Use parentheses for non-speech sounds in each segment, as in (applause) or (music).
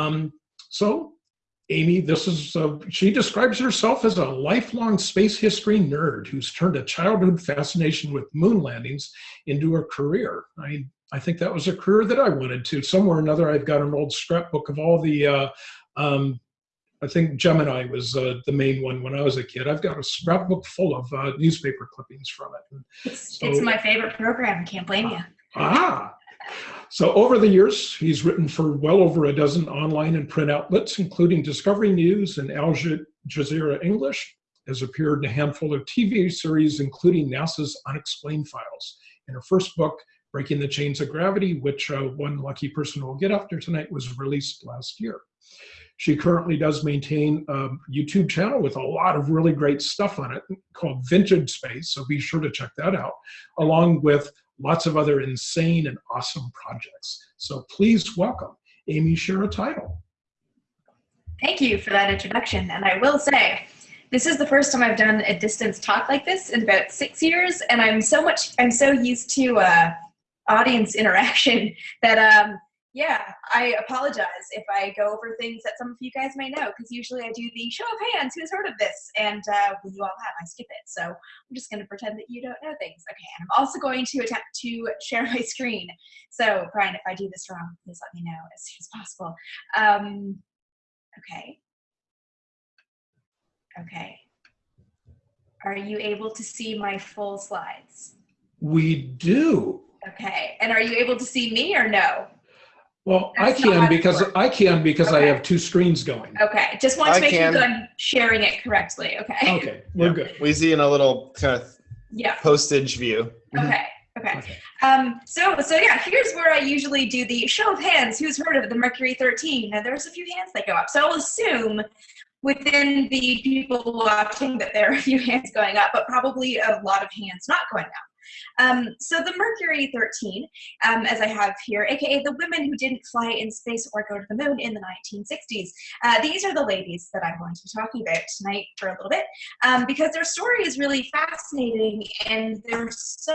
Um, so, Amy, this is, uh, she describes herself as a lifelong space history nerd who's turned a childhood fascination with moon landings into a career. I, I think that was a career that I wanted to. Somewhere or another, I've got an old scrapbook of all the, uh, um, I think Gemini was uh, the main one when I was a kid. I've got a scrapbook full of uh, newspaper clippings from it. It's, so, it's my favorite program. Can't blame you. Ah, so over the years, he's written for well over a dozen online and print outlets, including Discovery News and Al Jazeera English, has appeared in a handful of TV series, including NASA's Unexplained Files. In her first book, Breaking the Chains of Gravity, which uh, one lucky person will get after tonight, was released last year. She currently does maintain a YouTube channel with a lot of really great stuff on it called Vintage Space, so be sure to check that out, along with lots of other insane and awesome projects. So please welcome Amy Shira Teitel. Thank you for that introduction. And I will say, this is the first time I've done a distance talk like this in about six years, and I'm so much, I'm so used to uh, audience (laughs) interaction that um, yeah, I apologize if I go over things that some of you guys may know, because usually I do the show of hands, who's heard of this? And uh, when you all have, I skip it. So I'm just going to pretend that you don't know things. Okay, and I'm also going to attempt to share my screen. So Brian, if I do this wrong, please let me know as soon as possible. Um, okay. Okay. Are you able to see my full slides? We do. Okay, and are you able to see me or no? Well, That's I can because I can because okay. I have two screens going. Okay, just want to I make can. sure that I'm sharing it correctly. Okay. Okay, we're yeah. good. We see in a little kind of yeah postage view. Okay. Okay. okay. Um, so, so yeah, here's where I usually do the show of hands. Who's heard of the Mercury 13? Now, there's a few hands that go up. So I'll assume within the people watching that there are a few hands going up, but probably a lot of hands not going up. Um, so the Mercury 13, um, as I have here, aka the women who didn't fly in space or go to the moon in the 1960s. Uh, these are the ladies that I'm going to be talking about tonight for a little bit um, because their story is really fascinating and they're so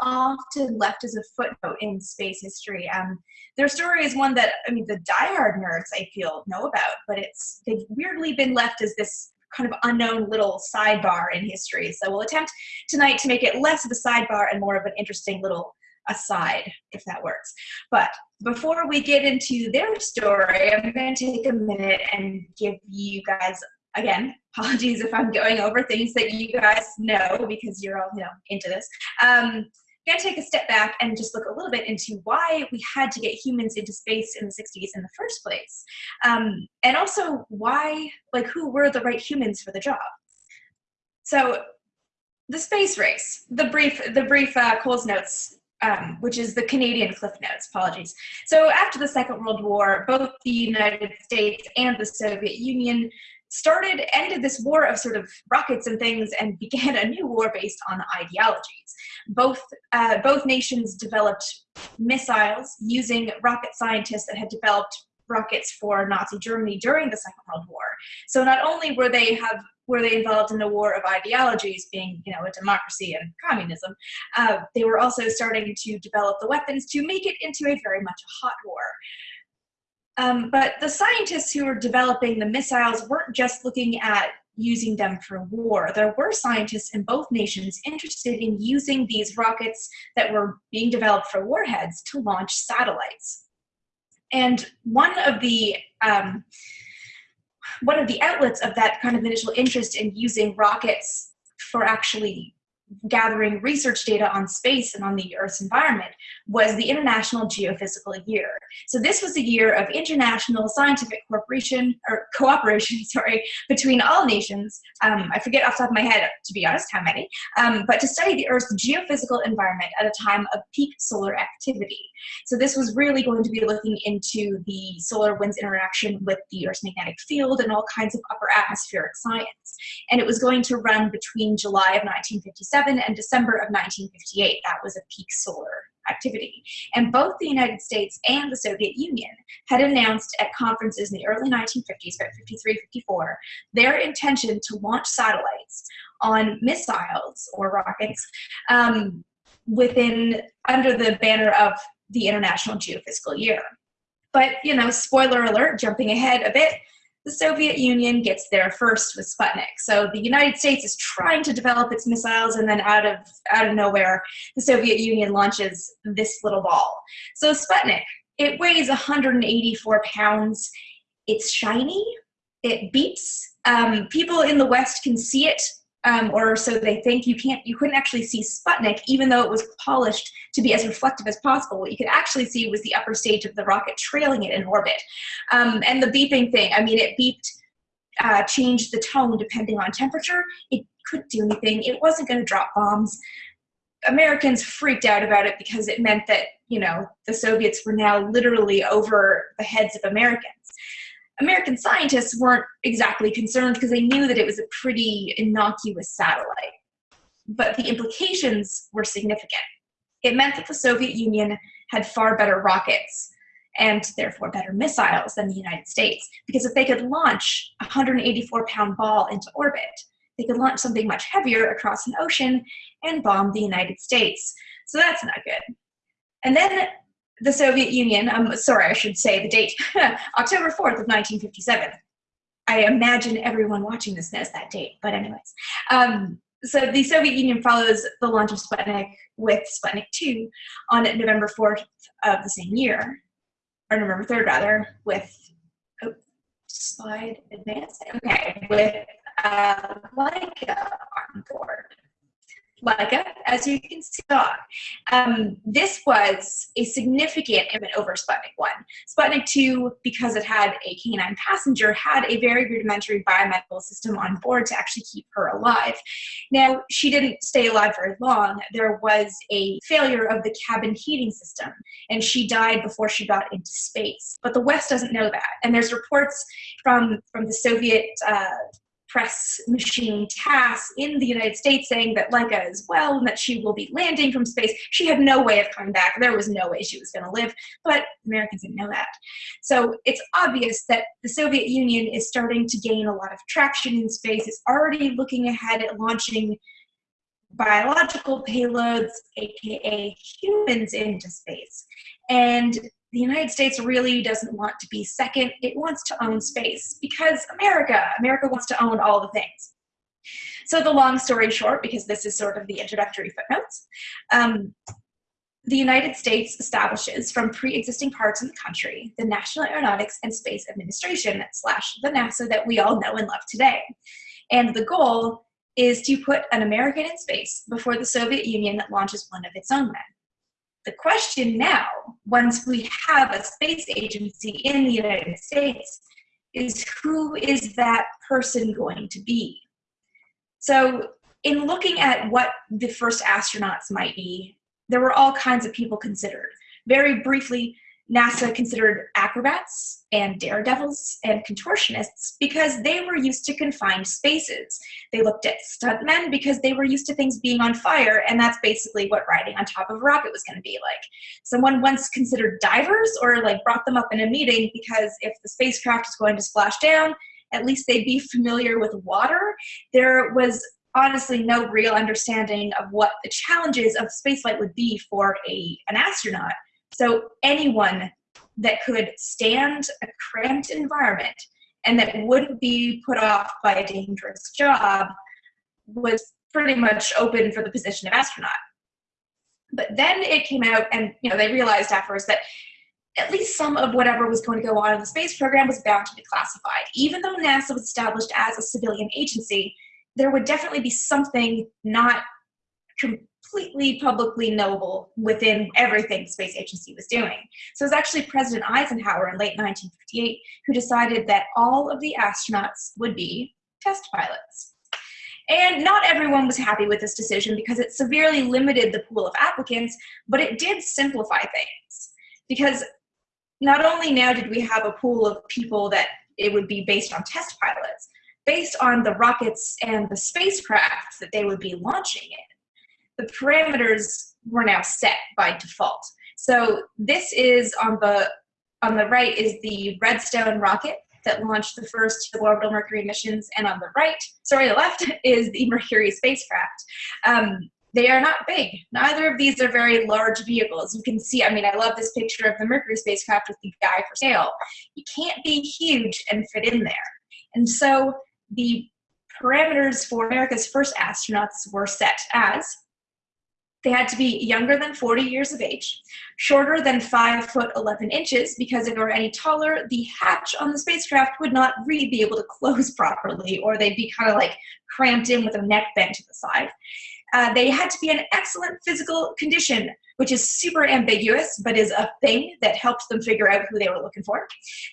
often left as a footnote in space history. Um, their story is one that, I mean, the diehard nerds I feel know about, but it's they've weirdly been left as this kind of unknown little sidebar in history. So we'll attempt tonight to make it less of a sidebar and more of an interesting little aside, if that works. But before we get into their story, I'm going to take a minute and give you guys, again, (laughs) apologies if I'm going over things that you guys know because you're all, you know, into this. Um, take a step back and just look a little bit into why we had to get humans into space in the 60s in the first place. Um, and also why, like who were the right humans for the job. So the space race, the brief, the brief uh, Coles notes um, which is the Canadian Cliff Notes, apologies. So after the Second World War, both the United States and the Soviet Union started, ended this war of sort of rockets and things and (laughs) began a new war based on ideologies. Both, uh, both nations developed missiles using rocket scientists that had developed rockets for Nazi Germany during the Second World War. So not only were they have were they involved in a war of ideologies, being you know a democracy and communism, uh, they were also starting to develop the weapons to make it into a very much a hot war. Um, but the scientists who were developing the missiles weren't just looking at using them for war. There were scientists in both nations interested in using these rockets that were being developed for warheads to launch satellites. And one of the um, one of the outlets of that kind of initial interest in using rockets for actually gathering research data on space and on the Earth's environment was the International Geophysical Year. So this was a year of international scientific cooperation or cooperation, (laughs) sorry, between all nations. Um, I forget off the top of my head, to be honest, how many, um, but to study the Earth's geophysical environment at a time of peak solar activity. So this was really going to be looking into the solar wind's interaction with the Earth's magnetic field and all kinds of upper atmospheric science. And it was going to run between July of 1957 and December of 1958. That was a peak solar activity. And both the United States and the Soviet Union had announced at conferences in the early 1950s, about 53, 54, their intention to launch satellites on missiles or rockets um, within, under the banner of the International Geophysical Year. But, you know, spoiler alert, jumping ahead a bit, the Soviet Union gets there first with Sputnik. So the United States is trying to develop its missiles, and then out of out of nowhere, the Soviet Union launches this little ball. So Sputnik, it weighs 184 pounds. It's shiny. It beeps. Um, people in the West can see it um, or so they think you can't you couldn't actually see Sputnik even though it was polished to be as reflective as possible. What you could actually see was the upper stage of the rocket trailing it in orbit. Um, and the beeping thing I mean it beeped uh, changed the tone depending on temperature. It couldn't do anything. It wasn't going to drop bombs. Americans freaked out about it because it meant that you know the Soviets were now literally over the heads of Americans American scientists weren't exactly concerned because they knew that it was a pretty innocuous satellite. But the implications were significant. It meant that the Soviet Union had far better rockets and therefore better missiles than the United States. Because if they could launch a 184 pound ball into orbit, they could launch something much heavier across an ocean and bomb the United States. So that's not good. And then the Soviet Union, I'm sorry, I should say the date, (laughs) October 4th of 1957. I imagine everyone watching this knows that date, but anyways. Um, so the Soviet Union follows the launch of Sputnik with Sputnik 2 on November 4th of the same year, or November 3rd rather, with, oh, slide advance, okay, with uh, Laika on board. Laika, as you can see. Um, this was a significant improvement over Sputnik 1. Sputnik 2, because it had a canine passenger, had a very rudimentary biomedical system on board to actually keep her alive. Now, she didn't stay alive very long. There was a failure of the cabin heating system, and she died before she got into space. But the West doesn't know that. And there's reports from, from the Soviet uh, press machine TASS in the United States saying that Laika is well and that she will be landing from space. She had no way of coming back. There was no way she was going to live, but Americans didn't know that. So it's obvious that the Soviet Union is starting to gain a lot of traction in space. It's already looking ahead at launching biological payloads, aka humans, into space. And the United States really doesn't want to be second. It wants to own space because America, America wants to own all the things. So the long story short, because this is sort of the introductory footnotes, um, the United States establishes from pre-existing parts of the country the National Aeronautics and Space Administration slash the NASA that we all know and love today. And the goal is to put an American in space before the Soviet Union launches one of its own men. The question now, once we have a space agency in the United States, is who is that person going to be? So in looking at what the first astronauts might be, there were all kinds of people considered. Very briefly, NASA considered acrobats and daredevils and contortionists because they were used to confined spaces. They looked at stuntmen because they were used to things being on fire, and that's basically what riding on top of a rocket was going to be like. Someone once considered divers or like brought them up in a meeting because if the spacecraft is going to splash down, at least they'd be familiar with water. There was honestly no real understanding of what the challenges of spaceflight would be for a, an astronaut so anyone that could stand a cramped environment and that wouldn't be put off by a dangerous job was pretty much open for the position of astronaut. But then it came out and you know they realized afterwards that at least some of whatever was going to go on in the space program was bound to be classified. Even though NASA was established as a civilian agency, there would definitely be something not completely publicly knowable within everything the space agency was doing. So it was actually President Eisenhower in late 1958 who decided that all of the astronauts would be test pilots. And not everyone was happy with this decision because it severely limited the pool of applicants, but it did simplify things. Because not only now did we have a pool of people that it would be based on test pilots, based on the rockets and the spacecraft that they would be launching in the parameters were now set by default. So this is on the on the right is the Redstone rocket that launched the first orbital Mercury missions, and on the right, sorry, the left (laughs) is the Mercury spacecraft. Um, they are not big. Neither of these are very large vehicles. You can see, I mean, I love this picture of the Mercury spacecraft with the guy for sale. You can't be huge and fit in there. And so the parameters for America's first astronauts were set as they had to be younger than 40 years of age, shorter than 5 foot 11 inches, because if they were any taller, the hatch on the spacecraft would not really be able to close (laughs) properly, or they'd be kind of like cramped in with a neck bent to the side. Uh, they had to be in excellent physical condition, which is super ambiguous, but is a thing that helps them figure out who they were looking for.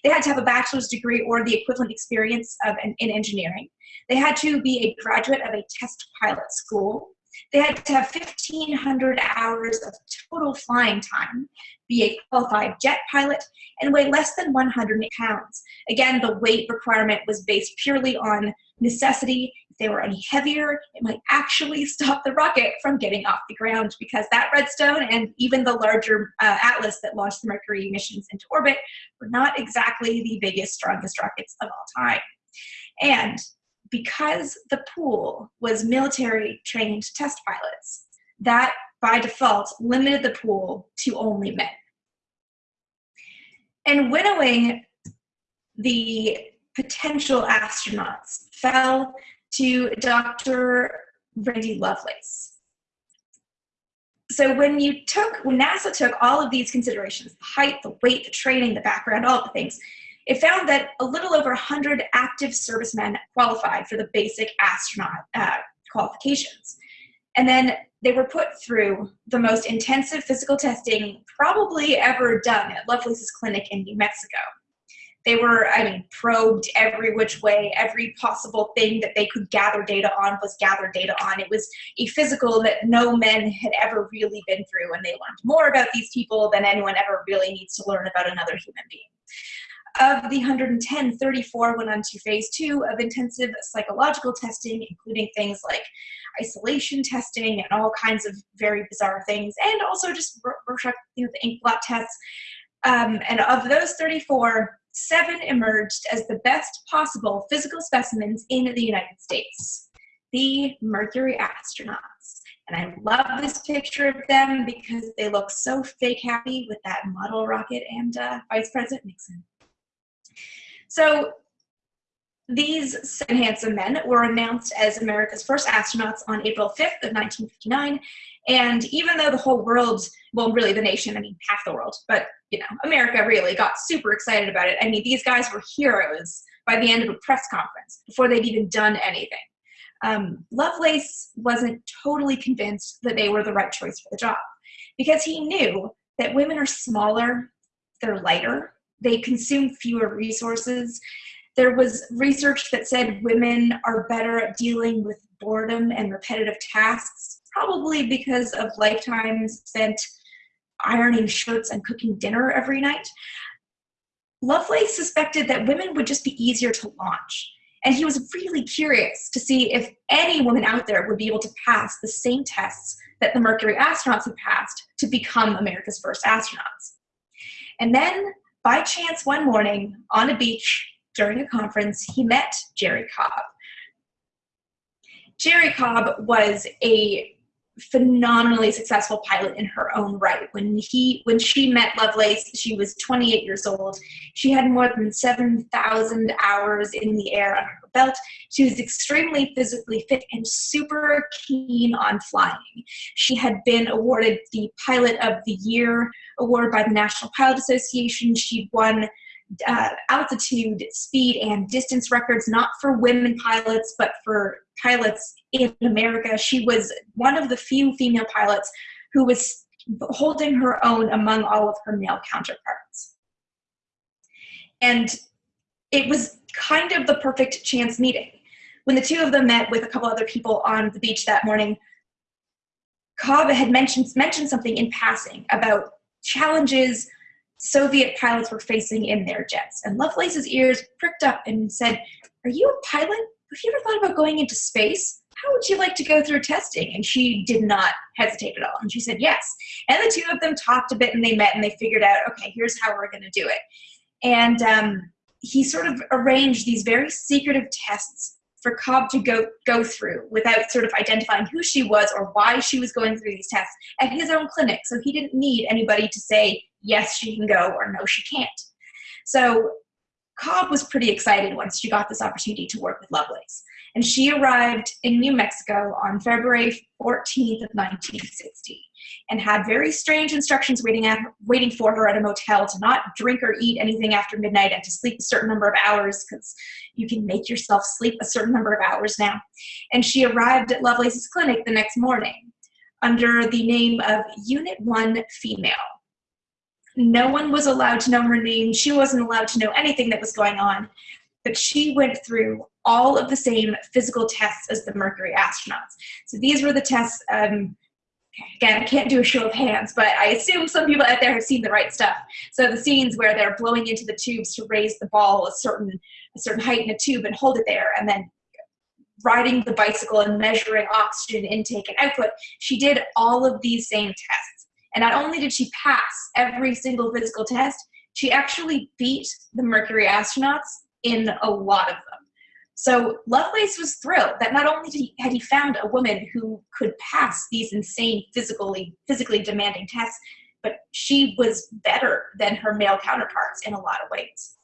They had to have a bachelor's degree or the equivalent experience of an, in engineering. They had to be a graduate of a test pilot school. They had to have 1,500 hours of total flying time, be a qualified jet pilot, and weigh less than 100 pounds. Again, the weight requirement was based purely on necessity. If they were any heavier, it might actually (laughs) stop the rocket from getting off the ground because that Redstone and even the larger uh, Atlas that launched the Mercury missions into orbit were not exactly the biggest, strongest rockets of all time. And because the pool was military trained test pilots, that by default limited the pool to only men. And winnowing the potential astronauts fell to Dr. Randy Lovelace. So when you took, when NASA took all of these considerations, the height, the weight, the training, the background, all the things, it found that a little over 100 active servicemen qualified for the basic astronaut uh, qualifications. And then they were put through the most intensive physical testing probably ever done at Lovelace's clinic in New Mexico. They were, I mean, probed every which way, every possible thing that they could gather data on was gathered data on. It was a physical that no men had ever really been through, and they learned more about these people than anyone ever really needs to learn about another human being. Of the 110, 34 went on to phase two of intensive psychological testing, including things like isolation testing and all kinds of very bizarre things, and also just you know, the ink blot tests. Um, and of those 34, seven emerged as the best possible physical specimens in the United States. The Mercury astronauts. And I love this picture of them because they look so fake happy with that model rocket and uh, Vice President Nixon. So these handsome men were announced as America's first astronauts on April 5th of 1959. And even though the whole world, well, really the nation, I mean, half the world, but you know, America really got super excited about it. I mean, these guys were heroes by the end of a press conference before they'd even done anything. Um, Lovelace wasn't totally convinced that they were the right choice for the job because he knew that women are smaller, they're lighter, they consume fewer resources. There was research that said women are better at dealing with boredom and repetitive tasks, probably because of lifetimes spent ironing shirts and cooking dinner every night. Lovelace suspected that women would just be easier to launch. And he was really curious to see if any woman out there would be able to pass the same tests that the Mercury astronauts had passed to become America's first astronauts. And then by chance one morning on a beach during a conference, he met Jerrie Cobb. Jerrie Cobb was a phenomenally successful pilot in her own right. When he when she met Lovelace, she was 28 years old. She had more than 7,000 hours in the air under her belt. She was extremely physically fit and super keen on flying. She had been awarded the Pilot of the Year award by the National Pilot Association. She'd won uh, altitude, speed, and distance records, not for women pilots, but for pilots in America. She was one of the few female pilots who was holding her own among all of her male counterparts. And it was kind of the perfect chance meeting. When the two of them met with a couple other people on the beach that morning, Cobb had mentioned, mentioned something in passing about challenges Soviet pilots were facing in their jets. And Lovelace's ears pricked up and said, Are you a pilot? Have you ever thought about going into space? How would you like to go through testing? And she did not hesitate at all. And she said, Yes. And the two of them talked a bit and they met and they figured out, okay, here's how we're going to do it. And um, he sort of arranged these very secretive tests for Cobb to go go through without sort of identifying who she was or why she was going through these tests at his own clinic. So he didn't need anybody to say yes she can go or no she can't. So Cobb was pretty excited once she got this opportunity to work with Lovelace. And she arrived in New Mexico on February 14th of 1960 and had very strange instructions waiting, at, waiting for her at a motel to not drink or eat anything after midnight and to sleep a certain number of hours because you can make yourself sleep a certain number of hours now. And she arrived at Lovelace's clinic the next morning under the name of Unit 1 Female. No one was allowed to know her name. She wasn't allowed to know anything that was going on. But she went through all of the same physical tests as the Mercury astronauts. So these were the tests. Um, again, I can't do a show of hands, but I assume some people out there have seen the right stuff. So the scenes where they're blowing into the tubes to raise the ball a certain a certain height in a tube and hold it there, and then riding the bicycle and measuring oxygen intake and output. She did all of these same tests. And not only did she pass every single physical test, she actually beat the Mercury astronauts in a lot of them. So Lovelace was thrilled that not only he, had he found a woman who could pass these insane physically physically demanding tests, but she was better than her male counterparts in a lot of ways.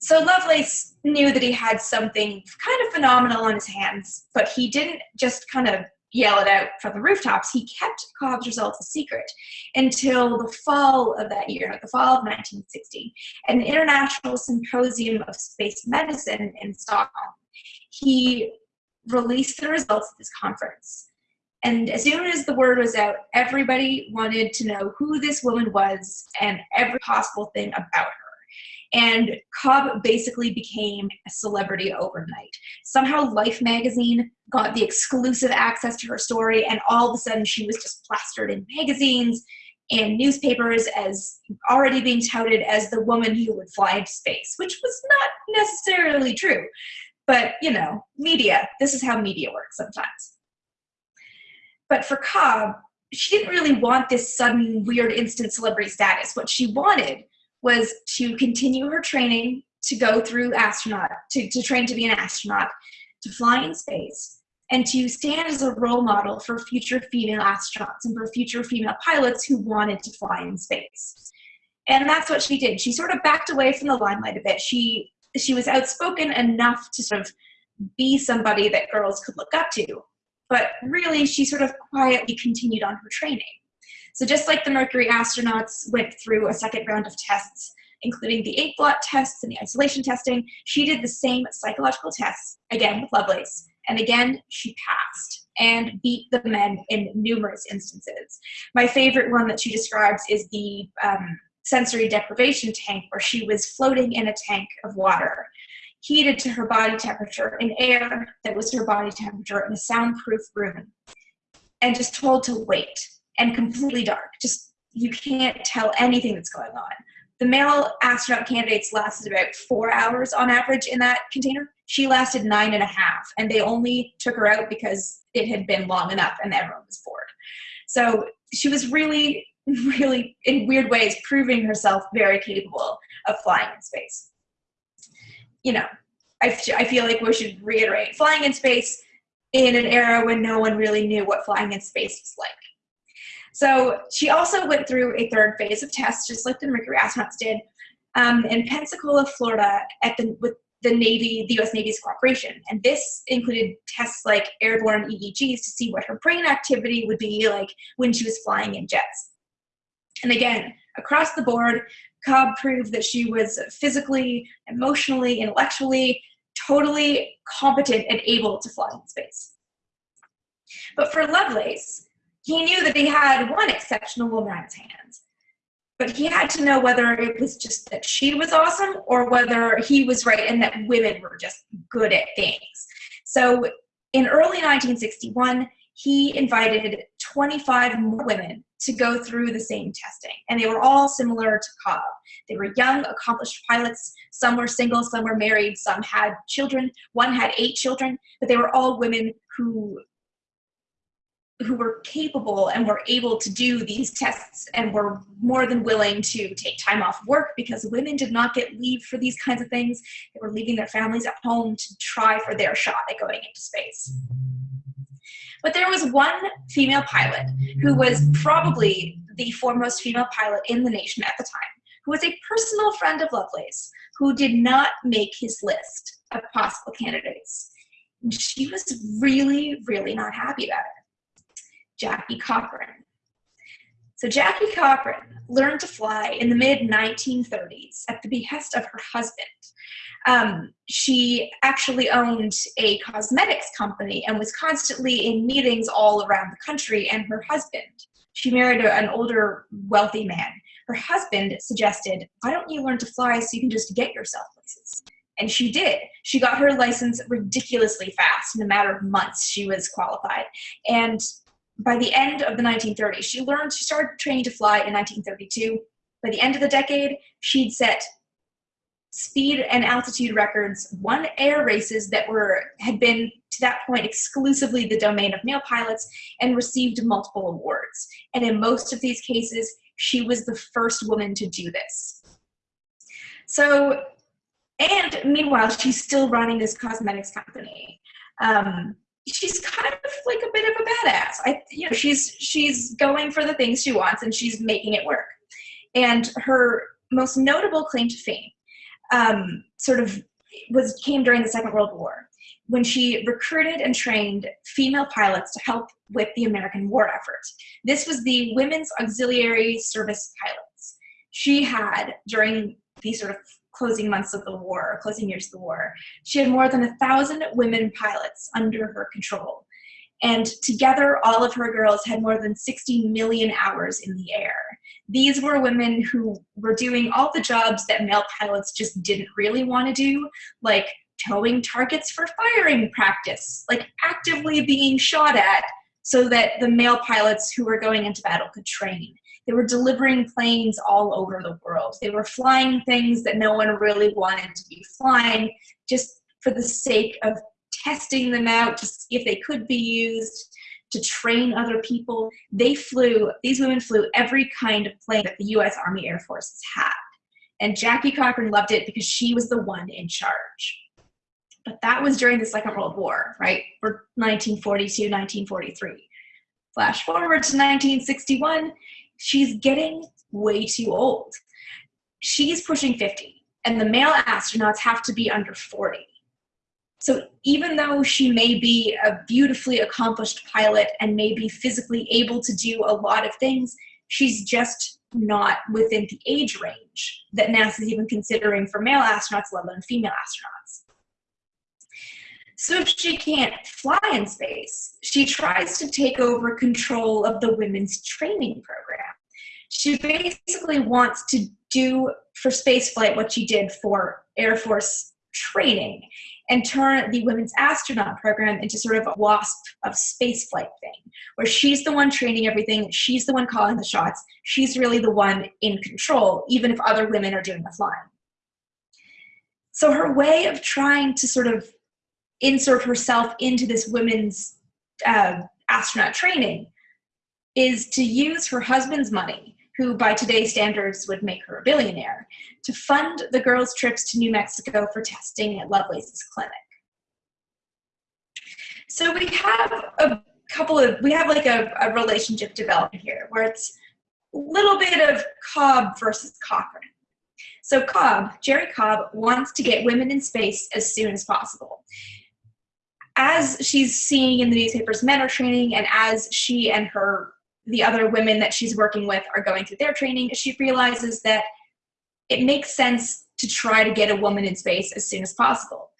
So Lovelace knew that he had something kind of phenomenal on his hands, but he didn't just kind of yell it out from the rooftops, he kept Cobb's results a secret until the fall of that year, the fall of 1960, at an international symposium of space medicine in Stockholm. He released the results of this conference. And as soon as the word was out, everybody wanted to know who this woman was and every possible thing about her. And Cobb basically became a celebrity overnight. Somehow Life magazine got the exclusive access to her story, and all of a sudden she was just plastered in magazines and newspapers as already being touted as the woman who would fly into space, which was not necessarily true. But, you know, media, this is how media works sometimes. But for Cobb, she didn't really want this sudden, weird, instant celebrity status. What she wanted was to continue her training to go through astronaut, to, to train to be an astronaut, to fly in space, and to stand as a role model for future female astronauts and for future female pilots who wanted to fly in space. And that's what she did. She sort of backed away from the limelight a bit. She she was outspoken enough to sort of be somebody that girls could look up to, but really she sort of quietly continued on her training. So just like the Mercury astronauts went through a second round of tests, including the eight blot tests and the isolation testing, she did the same psychological tests, again with Lovelace. And again, she passed and beat the men in numerous instances. My favorite one that she describes is the um, sensory deprivation tank, where she was floating in a tank of water, heated to her body temperature in air that was her body temperature in a soundproof room, and just told to wait and completely dark. Just you can't tell anything that's going on. The male astronaut candidates lasted about four hours on average in that container. She lasted nine and a half, and they only took her out because it had been long enough and everyone was bored. So she was really, (laughs) really, in weird ways, proving herself very capable of flying in space. You know, I, I feel like we should reiterate flying in space in an era when no one really knew what flying in space was like. So she also went through a third phase of tests, just like the Mercury astronauts did, um, in Pensacola, Florida, at the with the Navy, the U.S. Navy's cooperation. And this included tests like airborne EEGs to see what her brain activity would be like when she was flying in jets. And again, across the board, Cobb proved that she was physically, emotionally, intellectually, totally competent and able to fly in space. But for Lovelace, he knew that he had one exceptional woman on his hands. But he had to know whether it was just that she was awesome or whether he was right and that women were just good at things. So in early 1961, he invited 25 more women to go through the same testing. And they were all similar to Cobb. They were young, accomplished pilots. Some were single, some were married, some had children. One had eight children, but they were all women who who were capable and were able to do these tests and were more than willing to take time off work because women did not get leave for these kinds of things. They were leaving their families at home to try for their shot at going into space. But there was one female pilot who was probably the foremost female pilot in the nation at the time, who was a personal friend of Lovelace, who did not make his list of possible candidates. And she was really, really not happy about it. Jackie Cochran. So Jackie Cochran learned to fly in the mid 1930s at the behest of her husband. Um, she actually owned a cosmetics company and was constantly in meetings all around the country. And her husband, she married an older, wealthy man. Her husband suggested, Why don't you learn to fly so you can just get yourself places? And she did. She got her license ridiculously fast. In a matter of months, she was qualified. And by the end of the 1930s, she learned, she started training to fly in 1932. By the end of the decade, she'd set speed and altitude records, won air races that were had been to that point exclusively the domain of male pilots, and received multiple awards. And in most of these cases, she was the first woman to do this. So, and meanwhile, she's still running this cosmetics company. Um, she's kind of like a bit of a badass. I, you know, she's she's going for the things she wants and she's making it work. And her most notable claim to fame, um, sort of, was came during the Second World War when she recruited and trained female pilots to help with the American war effort. This was the Women's Auxiliary Service Pilots. She had during these sort of closing months of the war, closing years of the war. She had more than a thousand women pilots under her control. And together, all of her girls had more than 60 million hours in the air. These were women who were doing all the jobs that male pilots just didn't really want to do, like towing targets for firing practice, like actively being shot at so that the male pilots who were going into battle could train. They were delivering planes all over the world. They were flying things that no one really wanted to be flying just for the sake of testing them out to see if they could be used to train other people. They flew, these women flew every kind of plane that the US Army Air Forces had. And Jackie Cochran loved it because she was the one in charge. But that was during the Second World War, right? For 1942, 1943. Flash forward to 1961, she's getting way too old. She's pushing 50, and the male astronauts have to be under 40. So even though she may be a beautifully accomplished pilot and may be physically able to do a lot of things, she's just not within the age range that NASA's even considering for male astronauts, let alone female astronauts. So if she can't fly in space, she tries to take over control of the women's training program. She basically wants to do for spaceflight what she did for Air Force training and turn the women's astronaut program into sort of a WASP of spaceflight thing, where she's the one training everything, she's the one calling the shots, she's really the one in control, even if other women are doing the flying. So her way of trying to sort of insert herself into this women's uh, astronaut training is to use her husband's money, who by today's standards would make her a billionaire, to fund the girls' trips to New Mexico for testing at Lovelace's clinic. So we have a couple of, we have like a, a relationship developing here where it's a little bit of Cobb versus Cochran. So Cobb, Jerrie Cobb, wants to get women in space as soon as possible as she's seeing in the newspapers men are training and as she and her the other women that she's working with are going through their training she realizes that it makes sense to try to get a woman in space as soon as possible.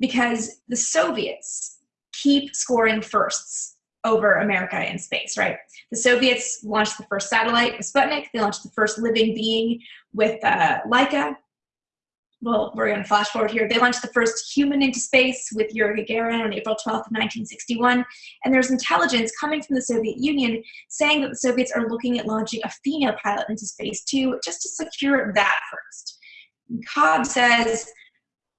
Because the soviets keep scoring firsts over america in space right? The soviets launched the first satellite sputnik. They launched the first living being with uh, laika well, we're going to flash forward here. They launched the first human into space with Yuri Gagarin on April 12th, 1961. And there's intelligence coming from the Soviet Union saying that the Soviets are looking at launching a female pilot into space too, just to secure that first. And Cobb says,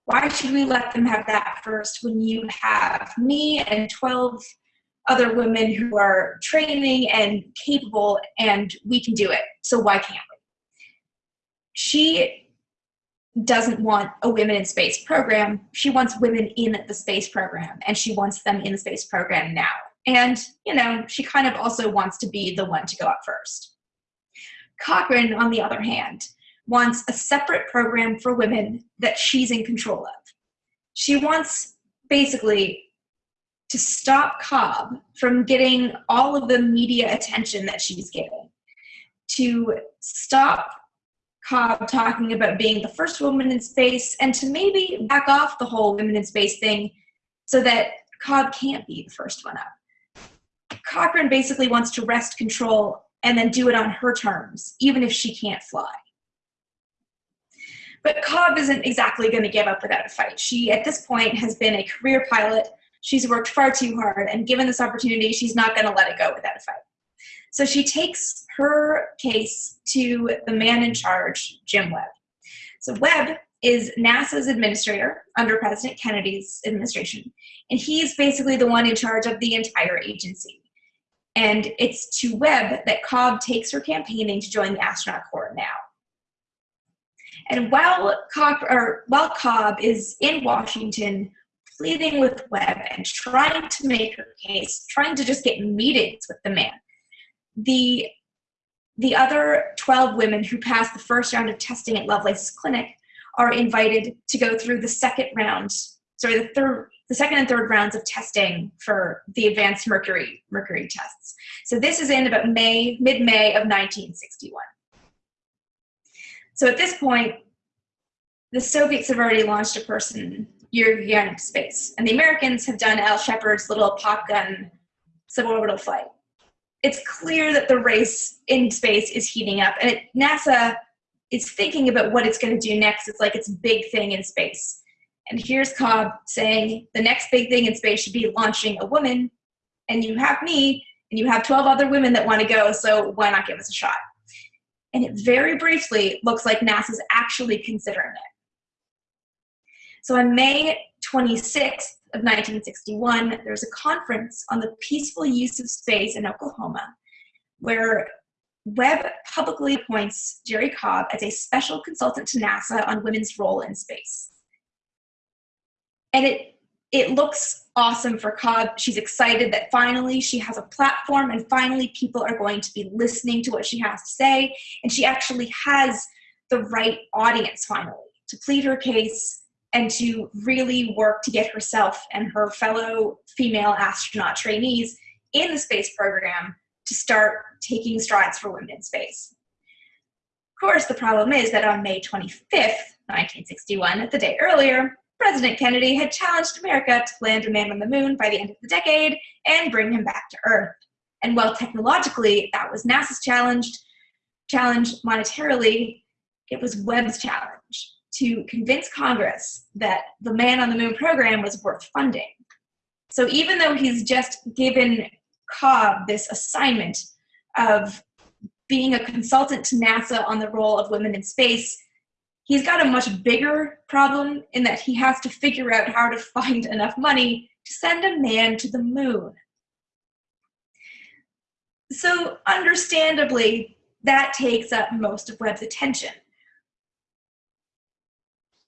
why should we let them have that first when you have me and 12 other women who are training and capable, and we can do it. So why can't we? She doesn't want a women in space program. She wants women in the space program, and she wants them in the space program now. And, you know, she kind of also wants to be the one to go up first. Cochran, on the other hand, wants a separate program for women that she's in control of. She wants basically to stop Cobb from getting all of the media attention that she's getting, to stop Cobb talking about being the first woman in space, and to maybe back off the whole women in space thing so that Cobb can't be the first one up. Cochran basically wants to wrest control and then do it on her terms, even if she can't fly. But Cobb isn't exactly going to give up without a fight. She, at this point, has been a career pilot. She's worked far too hard, and given this opportunity, she's not going to let it go without a fight. So she takes her case to the man in charge, Jim Webb. So Webb is NASA's administrator under President Kennedy's administration, and he's basically the one in charge of the entire agency. And it's to Webb that Cobb takes her campaigning to join the astronaut corps now. And while Cobb, or while Cobb is in Washington pleading with Webb and trying to make her case, trying to just get meetings with the man, the the other 12 women who passed the first round of testing at Lovelace's clinic are invited to go through the second round, sorry, the third, the second and third rounds of testing for the advanced mercury mercury tests. So this is in about May, mid-May of 1961. So at this point, the Soviets have already launched a person Yuri into space, and the Americans have done Al Shepard's little pop gun suborbital flight. It's clear that the race in space is heating up, and it, NASA is thinking about what it's going to do next. It's like its big thing in space. And here's Cobb saying the next big thing in space should be launching a woman, and you have me, and you have 12 other women that want to go, so why not give us a shot? And it very briefly looks like NASA's actually considering it. So on May 26th of 1961, there was a conference on the peaceful use of space in Oklahoma where Webb publicly appoints Jerrie Cobb as a special consultant to NASA on women's role in space. And it it looks awesome for Cobb. She's excited that finally she has a platform and finally people are going to be listening to what she has to say. And she actually has the right audience finally to plead her case and to really work to get herself and her fellow female astronaut trainees in the space program to start taking strides for women in space. Of course, the problem is that on May 25th, 1961, the day earlier, President Kennedy had challenged America to land a man on the moon by the end of the decade and bring him back to Earth. And while technologically that was NASA's challenge, challenge monetarily, it was Webb's challenge to convince Congress that the Man on the Moon program was worth funding. So even though he's just given Cobb this assignment of being a consultant to NASA on the role of women in space, he's got a much bigger problem in that he has to figure out how to find enough money to send a man to the moon. So understandably, that takes up most of Webb's attention.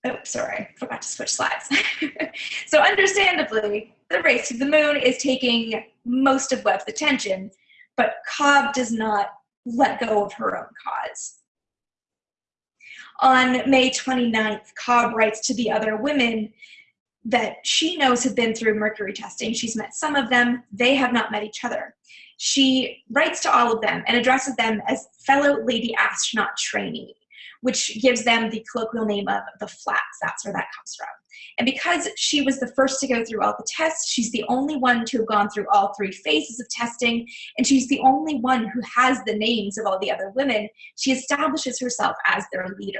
Oh, sorry, forgot to switch slides. (laughs) so understandably, the race to the moon is taking most of Webb's attention, but Cobb does not let go of her own cause. On May 29th, Cobb writes to the other women that she knows have been through mercury testing. She's met some of them, they have not met each other. She writes to all of them and addresses them as fellow lady astronaut trainee, which gives them the colloquial name of the FLATs. That's where that comes from. And because she was the first to go through all the tests, she's the only one to have gone through all three phases of testing, and she's the only one who has the names of all the other women. She establishes herself as their leader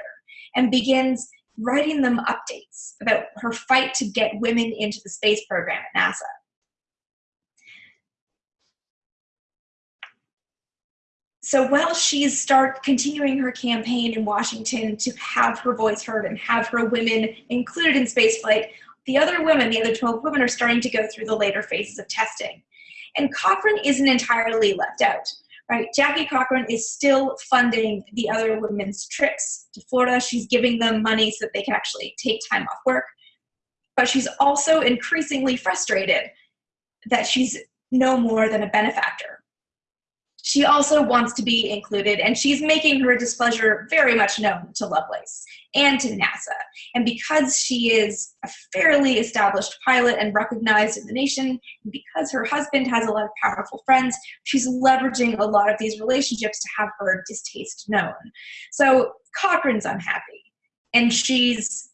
and begins writing them updates about her fight to get women into the space program at NASA. So while she's start continuing her campaign in Washington to have her voice heard and have her women included in spaceflight, the other women, the other 12 women, are starting to go through the later phases of testing. And Cochran isn't entirely left out, right? Jackie Cochran is still funding the other women's trips to Florida. She's giving them money so that they can actually take time off work. But she's also increasingly frustrated that she's no more than a benefactor. She also wants to be included, and she's making her displeasure very much known to Lovelace and to NASA. And because she is a fairly established pilot and recognized in the nation, and because her husband has a lot of powerful friends, she's leveraging a lot of these relationships to have her distaste known. So Cochran's unhappy, and she's,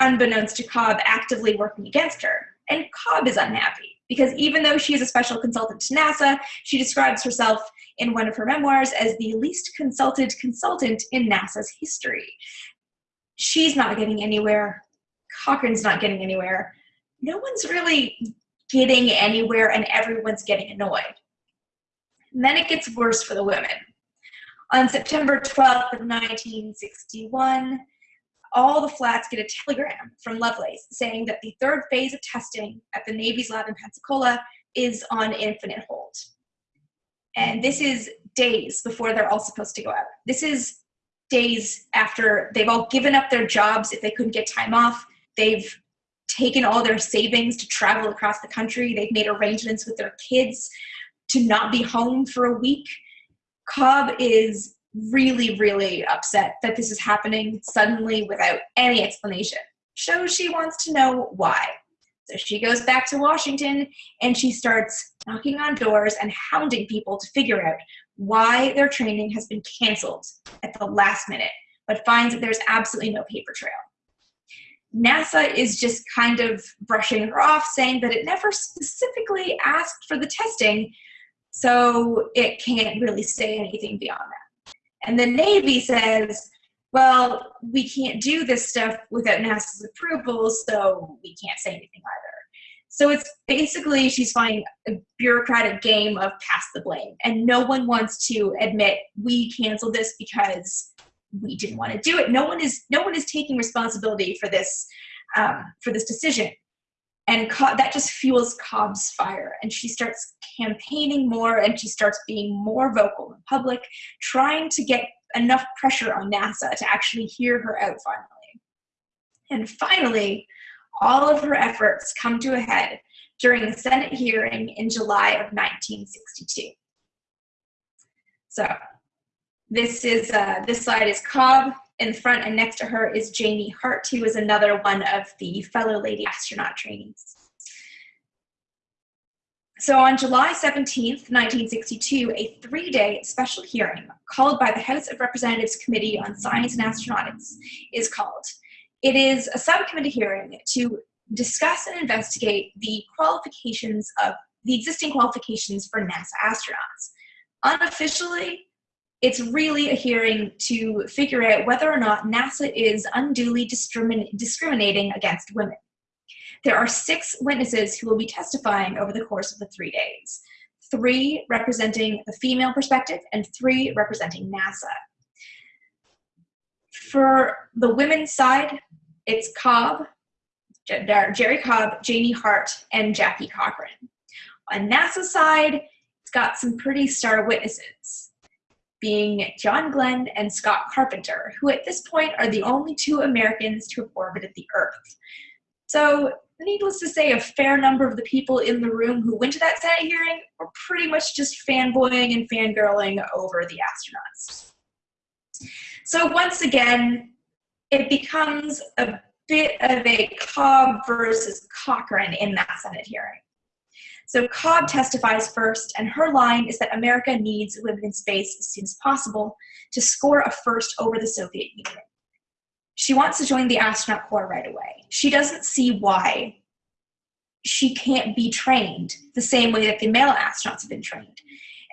unbeknownst to Cobb, actively working against her. And Cobb is unhappy because even though she is a special consultant to NASA, she describes herself in one of her memoirs as the least consulted consultant in NASA's history. She's not getting anywhere. Cochran's not getting anywhere. No one's really getting anywhere and everyone's getting annoyed. And then it gets worse for the women. On September 12th of 1961, all the FLATs get a telegram from Lovelace saying that the third phase of testing at the Navy's lab in Pensacola is on infinite hold. And this is days before they're all supposed to go out. This is days after they've all given up their jobs if they couldn't get time off. They've taken all their savings to travel across the country. They've made arrangements with their kids to not be home for a week. Cobb is really, really upset that this is happening suddenly without any explanation. Shows she wants to know why. So she goes back to Washington and she starts knocking on doors and hounding people to figure out why their training has been canceled at the last minute, but finds that there's absolutely no paper trail. NASA is just kind of brushing her off, saying that it never specifically asked for the testing, so it can't really say anything beyond that. And the Navy says, well, we can't do this stuff without NASA's approval, so we can't say anything either. So it's basically she's playing a bureaucratic game of pass the blame, and no one wants to admit we canceled this because we didn't want to do it. No one is no one is taking responsibility for this um, for this decision, and that just fuels Cobb's fire, and she starts campaigning more and she starts being more vocal in public, trying to get enough pressure on NASA to actually hear her out finally. And finally, all of her efforts come to a head during a Senate hearing in July of 1962. So this is uh, this slide is Cobb in front and next to her is Janey Hart, who is another one of the fellow lady astronaut trainees. So on July 17th, 1962, a three-day special hearing called by the House of Representatives Committee on Science and Astronautics is called. It is a subcommittee hearing to discuss and investigate the qualifications of the existing qualifications for NASA astronauts. Unofficially, it's really a hearing to figure out whether or not NASA is unduly discrimin discriminating against women. There are six witnesses who will be testifying over the course of the three days, three representing the female perspective and three representing NASA. For the women's side, it's Cobb, Jerrie Cobb, Janey Hart, and Jackie Cochran. On NASA's side, it's got some pretty star witnesses, being John Glenn and Scott Carpenter, who at this point are the only two Americans to have orbited the Earth. So needless to say, a fair number of the people in the room who went to that Senate hearing were pretty much just fanboying and fangirling over the astronauts. So once again, it becomes a bit of a Cobb versus Cochran in that Senate hearing. So Cobb testifies first, and her line is that America needs women in space as soon as possible to score a first over the Soviet Union. She wants to join the astronaut corps right away. She doesn't see why she can't be trained the same way that the male astronauts have been trained.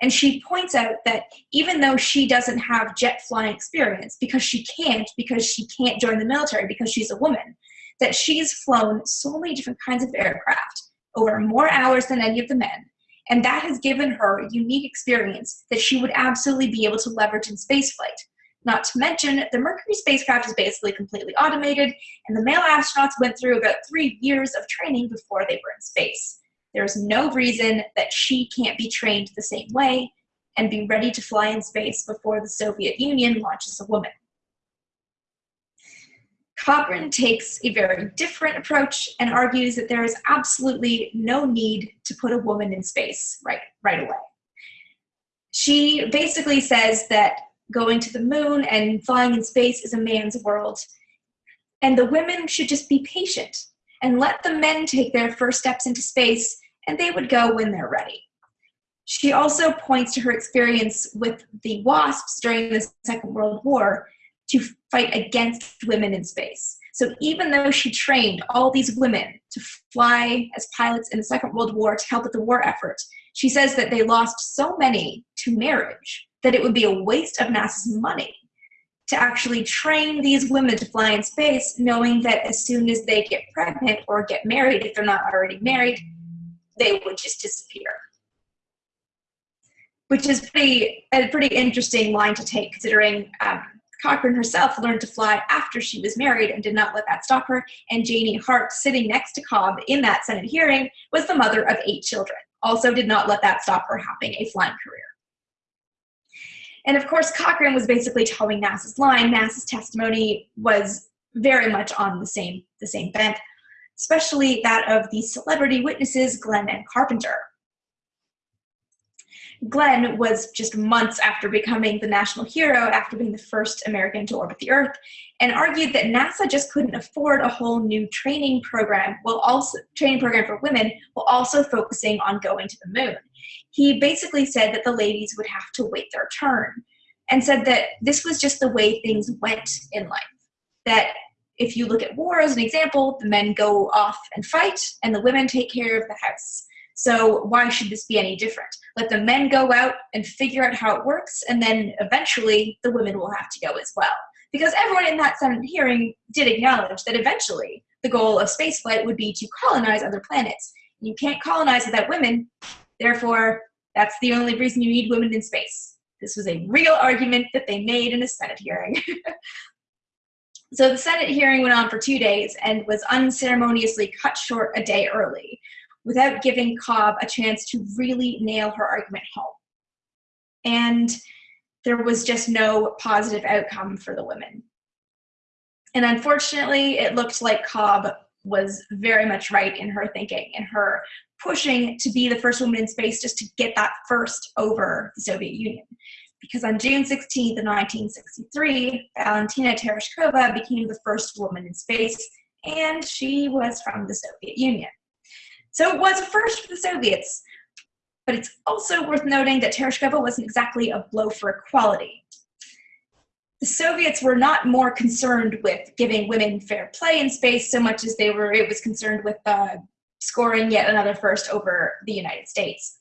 And she points out that even though she doesn't have jet flying experience, because she can't, because she can't join the military, because she's a woman, that she's flown so many different kinds of aircraft over more hours than any of the men. And that has given her a unique experience that she would absolutely be able to leverage in spaceflight. Not to mention, the Mercury spacecraft is basically completely automated, and the male astronauts went through about three years of training before they were in space. There's no reason that she can't be trained the same way and be ready to fly in space before the Soviet Union launches a woman. Cochran takes a very different approach and argues that there is absolutely no need to put a woman in space right, right away. She basically says that going to the moon and flying in space is a man's world, and the women should just be patient and let the men take their first steps into space, and they would go when they're ready. She also points to her experience with the WASPs during the Second World War to fight against women in space. So even though she trained all these women to fly as pilots in the Second World War to help with the war effort, she says that they lost so many to marriage that it would be a waste of NASA's money to actually train these women to fly in space, knowing that as soon as they get pregnant or get married, if they're not already married, they would just disappear. Which is pretty, a pretty interesting line to take, considering um, Cochran herself learned to fly after she was married and did not let that stop her. And Janey Hart, sitting next to Cobb in that Senate hearing, was the mother of eight children. Also, did not let that stop her having a flying career. And of course, Cochran was basically towing NASA's line. NASA's testimony was very much on the same, the same bent, especially that of the celebrity witnesses, Glenn and Carpenter. Glenn was just months after becoming the national hero after being the first American to orbit the Earth and argued that NASA just couldn't afford a whole new training program while also training program for women while also focusing on going to the moon. He basically said that the ladies would have to wait their turn and said that this was just the way things went in life. That if you look at war as an example, the men go off and fight and the women take care of the house. So why should this be any different? Let the men go out and figure out how it works, and then eventually the women will have to go as well. Because everyone in that Senate hearing did acknowledge that eventually the goal of spaceflight would be to colonize other planets. You can't colonize without women, therefore, that's the only reason you need women in space. This was a real argument that they made in a Senate hearing. (laughs) so the Senate hearing went on for two days and was unceremoniously cut short a day early without giving Cobb a chance to really nail her argument home. And there was just no positive outcome for the women. And unfortunately, it looked like Cobb was very much right in her thinking and her pushing to be the first woman in space just to get that first over the Soviet Union. Because on June 16th, 1963, Valentina Tereshkova became the first woman in space, and she was from the Soviet Union. So it was a first for the Soviets, but it's also worth noting that Tereshkova wasn't exactly a blow for equality. The Soviets were not more concerned with giving women fair play in space so much as they were, it was concerned with uh, scoring yet another first over the United States.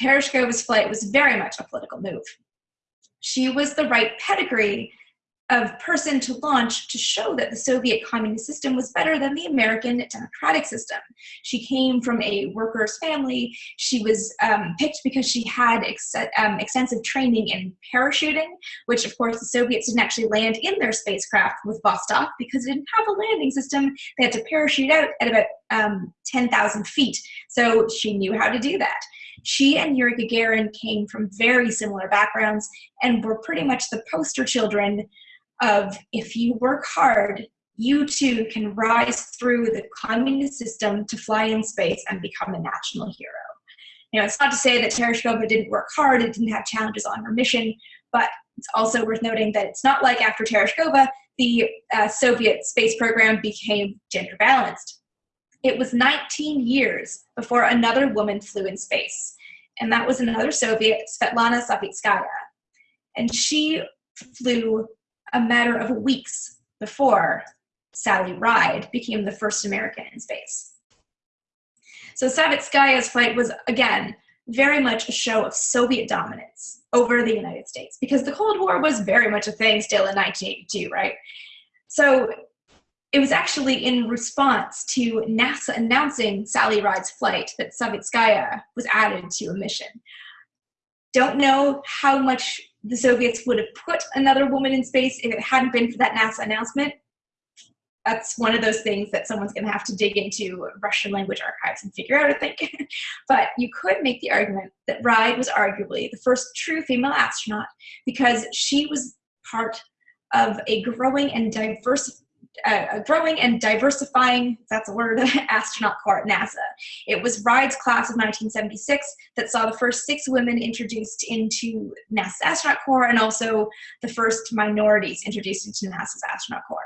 Tereshkova's flight was very much a political move. She was the right pedigree of person to launch to show that the Soviet communist system was better than the American democratic system. She came from a worker's family. She was um, picked because she had ex um, extensive training in parachuting, which of course the Soviets didn't actually land in their spacecraft with Vostok because it didn't have a landing system. They had to parachute out at about um, 10,000 feet. So she knew how to do that. She and Yuri Gagarin came from very similar backgrounds and were pretty much the poster children of if you work hard, you too can rise through the communist system to fly in space and become a national hero. You know, it's not to say that Tereshkova didn't work hard, it didn't have challenges on her mission, but it's also worth noting that it's not like after Tereshkova, the uh, Soviet space program became gender balanced. It was 19 years before another woman flew in space, and that was another Soviet, Svetlana Savitskaya. And she flew a matter of weeks before Sally Ride became the first American in space. So Savitskaya's flight was, again, very much a show of Soviet dominance over the United States because the Cold War was very much a thing still in 1982, right? So it was actually in response to NASA announcing Sally Ride's flight that Savitskaya was added to a mission. Don't know how much the Soviets would have put another woman in space if it hadn't been for that NASA announcement. that's one of those things that someone's going to have to dig into Russian language archives and figure out, I think. (laughs) but you could make the argument that Ride was arguably the first true female astronaut because she was part of a growing and diverse, uh, a growing and diversifying, that's a word, (laughs) astronaut corps at NASA. It was Ride's class of 1976 that saw the first six women introduced into NASA's astronaut corps and also the first minorities introduced into NASA's astronaut corps.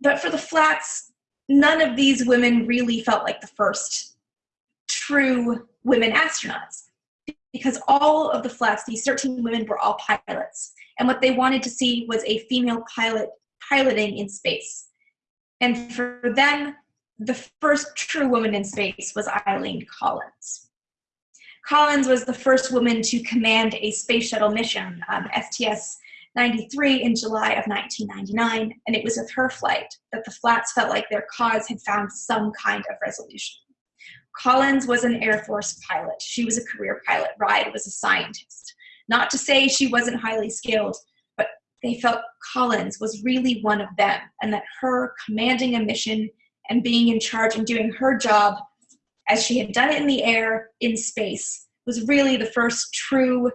But for the FLATs, none of these women really felt like the first true women astronauts because all of the FLATs, these 13 women were all pilots. And what they wanted to see was a female pilot piloting in space. And for them, the first true woman in space was Eileen Collins. Collins was the first woman to command a space shuttle mission, um, STS 93 in July of 1999, and it was with her flight that the FLATs felt like their cause had found some kind of resolution. Collins was an Air Force pilot. She was a career pilot. Ride was a scientist. Not to say she wasn't highly skilled, they felt Collins was really one of them, and that her commanding a mission and being in charge and doing her job as she had done it in the air, in space, was really the first true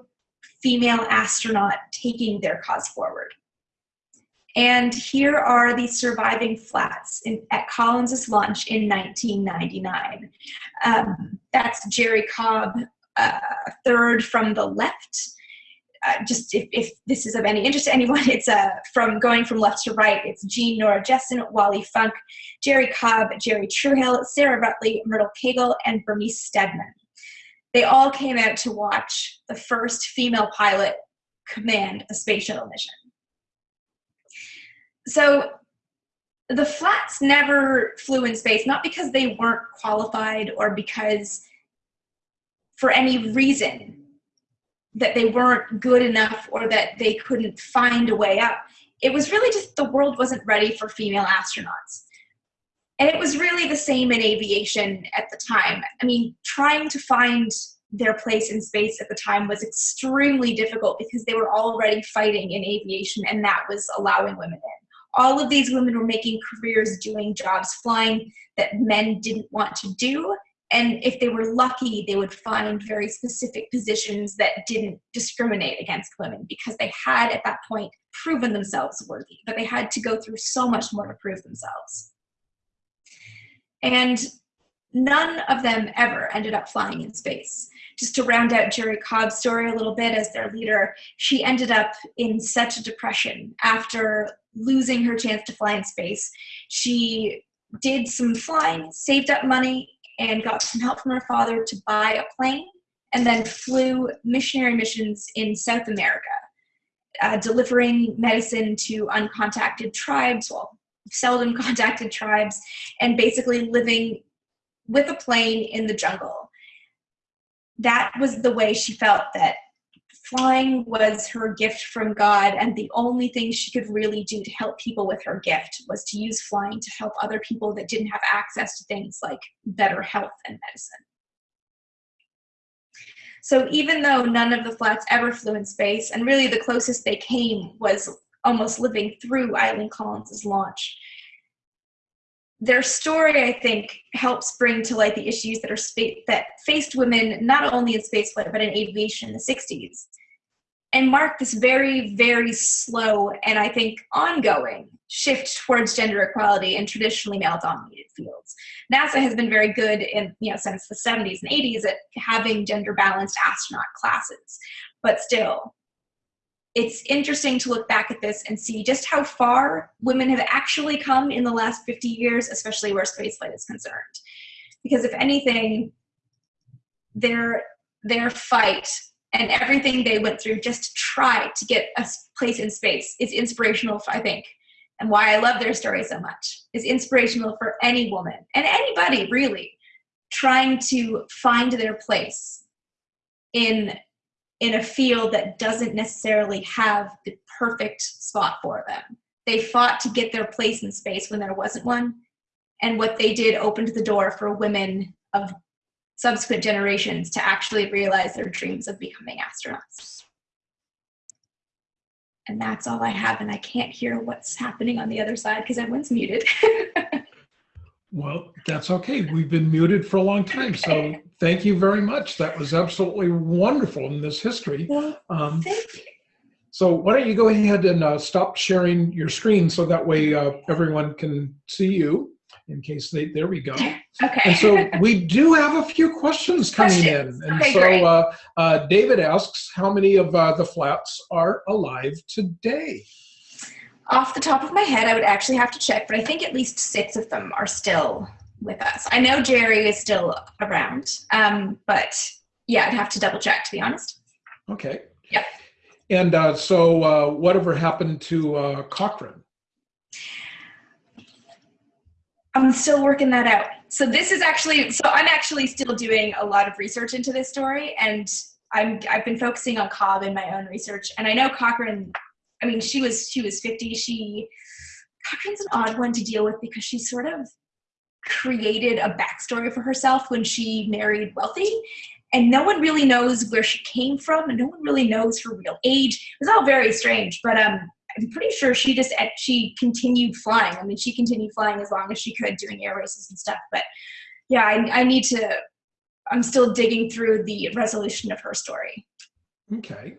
female astronaut taking their cause forward. And here are the surviving FLATs in, at Collins's launch in 1999. Um, that's Jerrie Cobb, uh, third from the left. Uh, just if, if, this is of any interest to anyone, (laughs) it's uh, from going from left to right. It's Gene Nora Jessen, Wally Funk, Jerrie Cobb, Jerri Truhill, Sarah Ratley, Myrtle Cagle, and Bernice Steadman they all came out to watch the first female pilot command a space shuttle mission. So the FLATs never flew in space, not because they weren't qualified or because for any reason that they weren't good enough or that they couldn't find a way up. It was really just the world wasn't ready for female astronauts. And it was really the same in aviation at the time. I mean, trying to find their place in space at the time was extremely difficult because they were already fighting in aviation and that was allowing women in. All of these women were making careers doing jobs flying that men didn't want to do. And if they were lucky, they would find very specific positions that didn't discriminate against women because they had at that point proven themselves worthy, but they had to go through so much more to prove themselves. And none of them ever ended up flying in space. Just to round out Jerrie Cobb's story a little bit as their leader, she ended up in such a depression after losing her chance to fly in space. She did some flying, saved up money, and got some help from her father to buy a plane, and then flew missionary missions in South America, uh, delivering medicine to uncontacted tribes, well, seldom (laughs) contacted tribes, and basically living with a plane in the jungle. That was the way she felt that flying was her gift from God, and the only thing she could really do to help people with her gift was to use flying to help other people that didn't have access to things like better health and medicine. So even though none of the FLATs ever flew in space, and really the closest they came was almost living through Eileen Collins's launch, their story, I think, helps bring to light the issues that are that faced women not only in spaceflight but in aviation in the 60s, and mark this very, very slow and I think ongoing shift towards gender equality in traditionally male-dominated fields. NASA has been very good in you know since the 70s and 80s at having gender-balanced astronaut classes, but still, it's interesting to look back at this and see just how far women have actually come in the last 50 years, especially where spaceflight is concerned. Because if anything, their, their fight and everything they went through just to try to get a place in space is inspirational, I think, and why I love their story so much, is inspirational for any woman, and anybody really, trying to find their place in in a field that doesn't necessarily have the perfect spot for them. They fought to get their place in space when there wasn't one. And what they did opened the door for women of subsequent generations to actually realize their dreams of becoming astronauts. and that's all I have. And I can't hear what's happening on the other side because everyone's muted. (laughs) Well, that's okay. We've been muted for a long time. So thank you very much. That was absolutely wonderful in this history. Um, thank you. so why don't you go ahead and uh, stop sharing your screen so that way uh, everyone can see you in case they, there we go. (laughs) Okay. And so we do have a few questions coming Questions. in. And Okay, so uh, uh, David asks, how many of uh, the FLATs are alive today? Off the top of my head, I would actually have to check, but I think at least six of them are still with us. I know Jerrie is still around, um, but yeah, I'd have to double check to be honest. Okay. Yep. And uh, so uh, whatever happened to uh, Cochran? I'm still working that out. So this is actually so I'm actually still doing a lot of research into this story and I'm I've been focusing on Cobb in my own research and I know Cochran I mean she was she was 50 she Cochran's an odd one to deal with because she sort of created a backstory for herself when she married wealthy and no one really knows where she came from and no one really knows her real age it was all very strange but um I'm pretty sure she just she continued flying. I mean, she continued flying as long as she could, doing air races and stuff. But yeah, I, I need to. I'm still digging through the resolution of her story. Okay.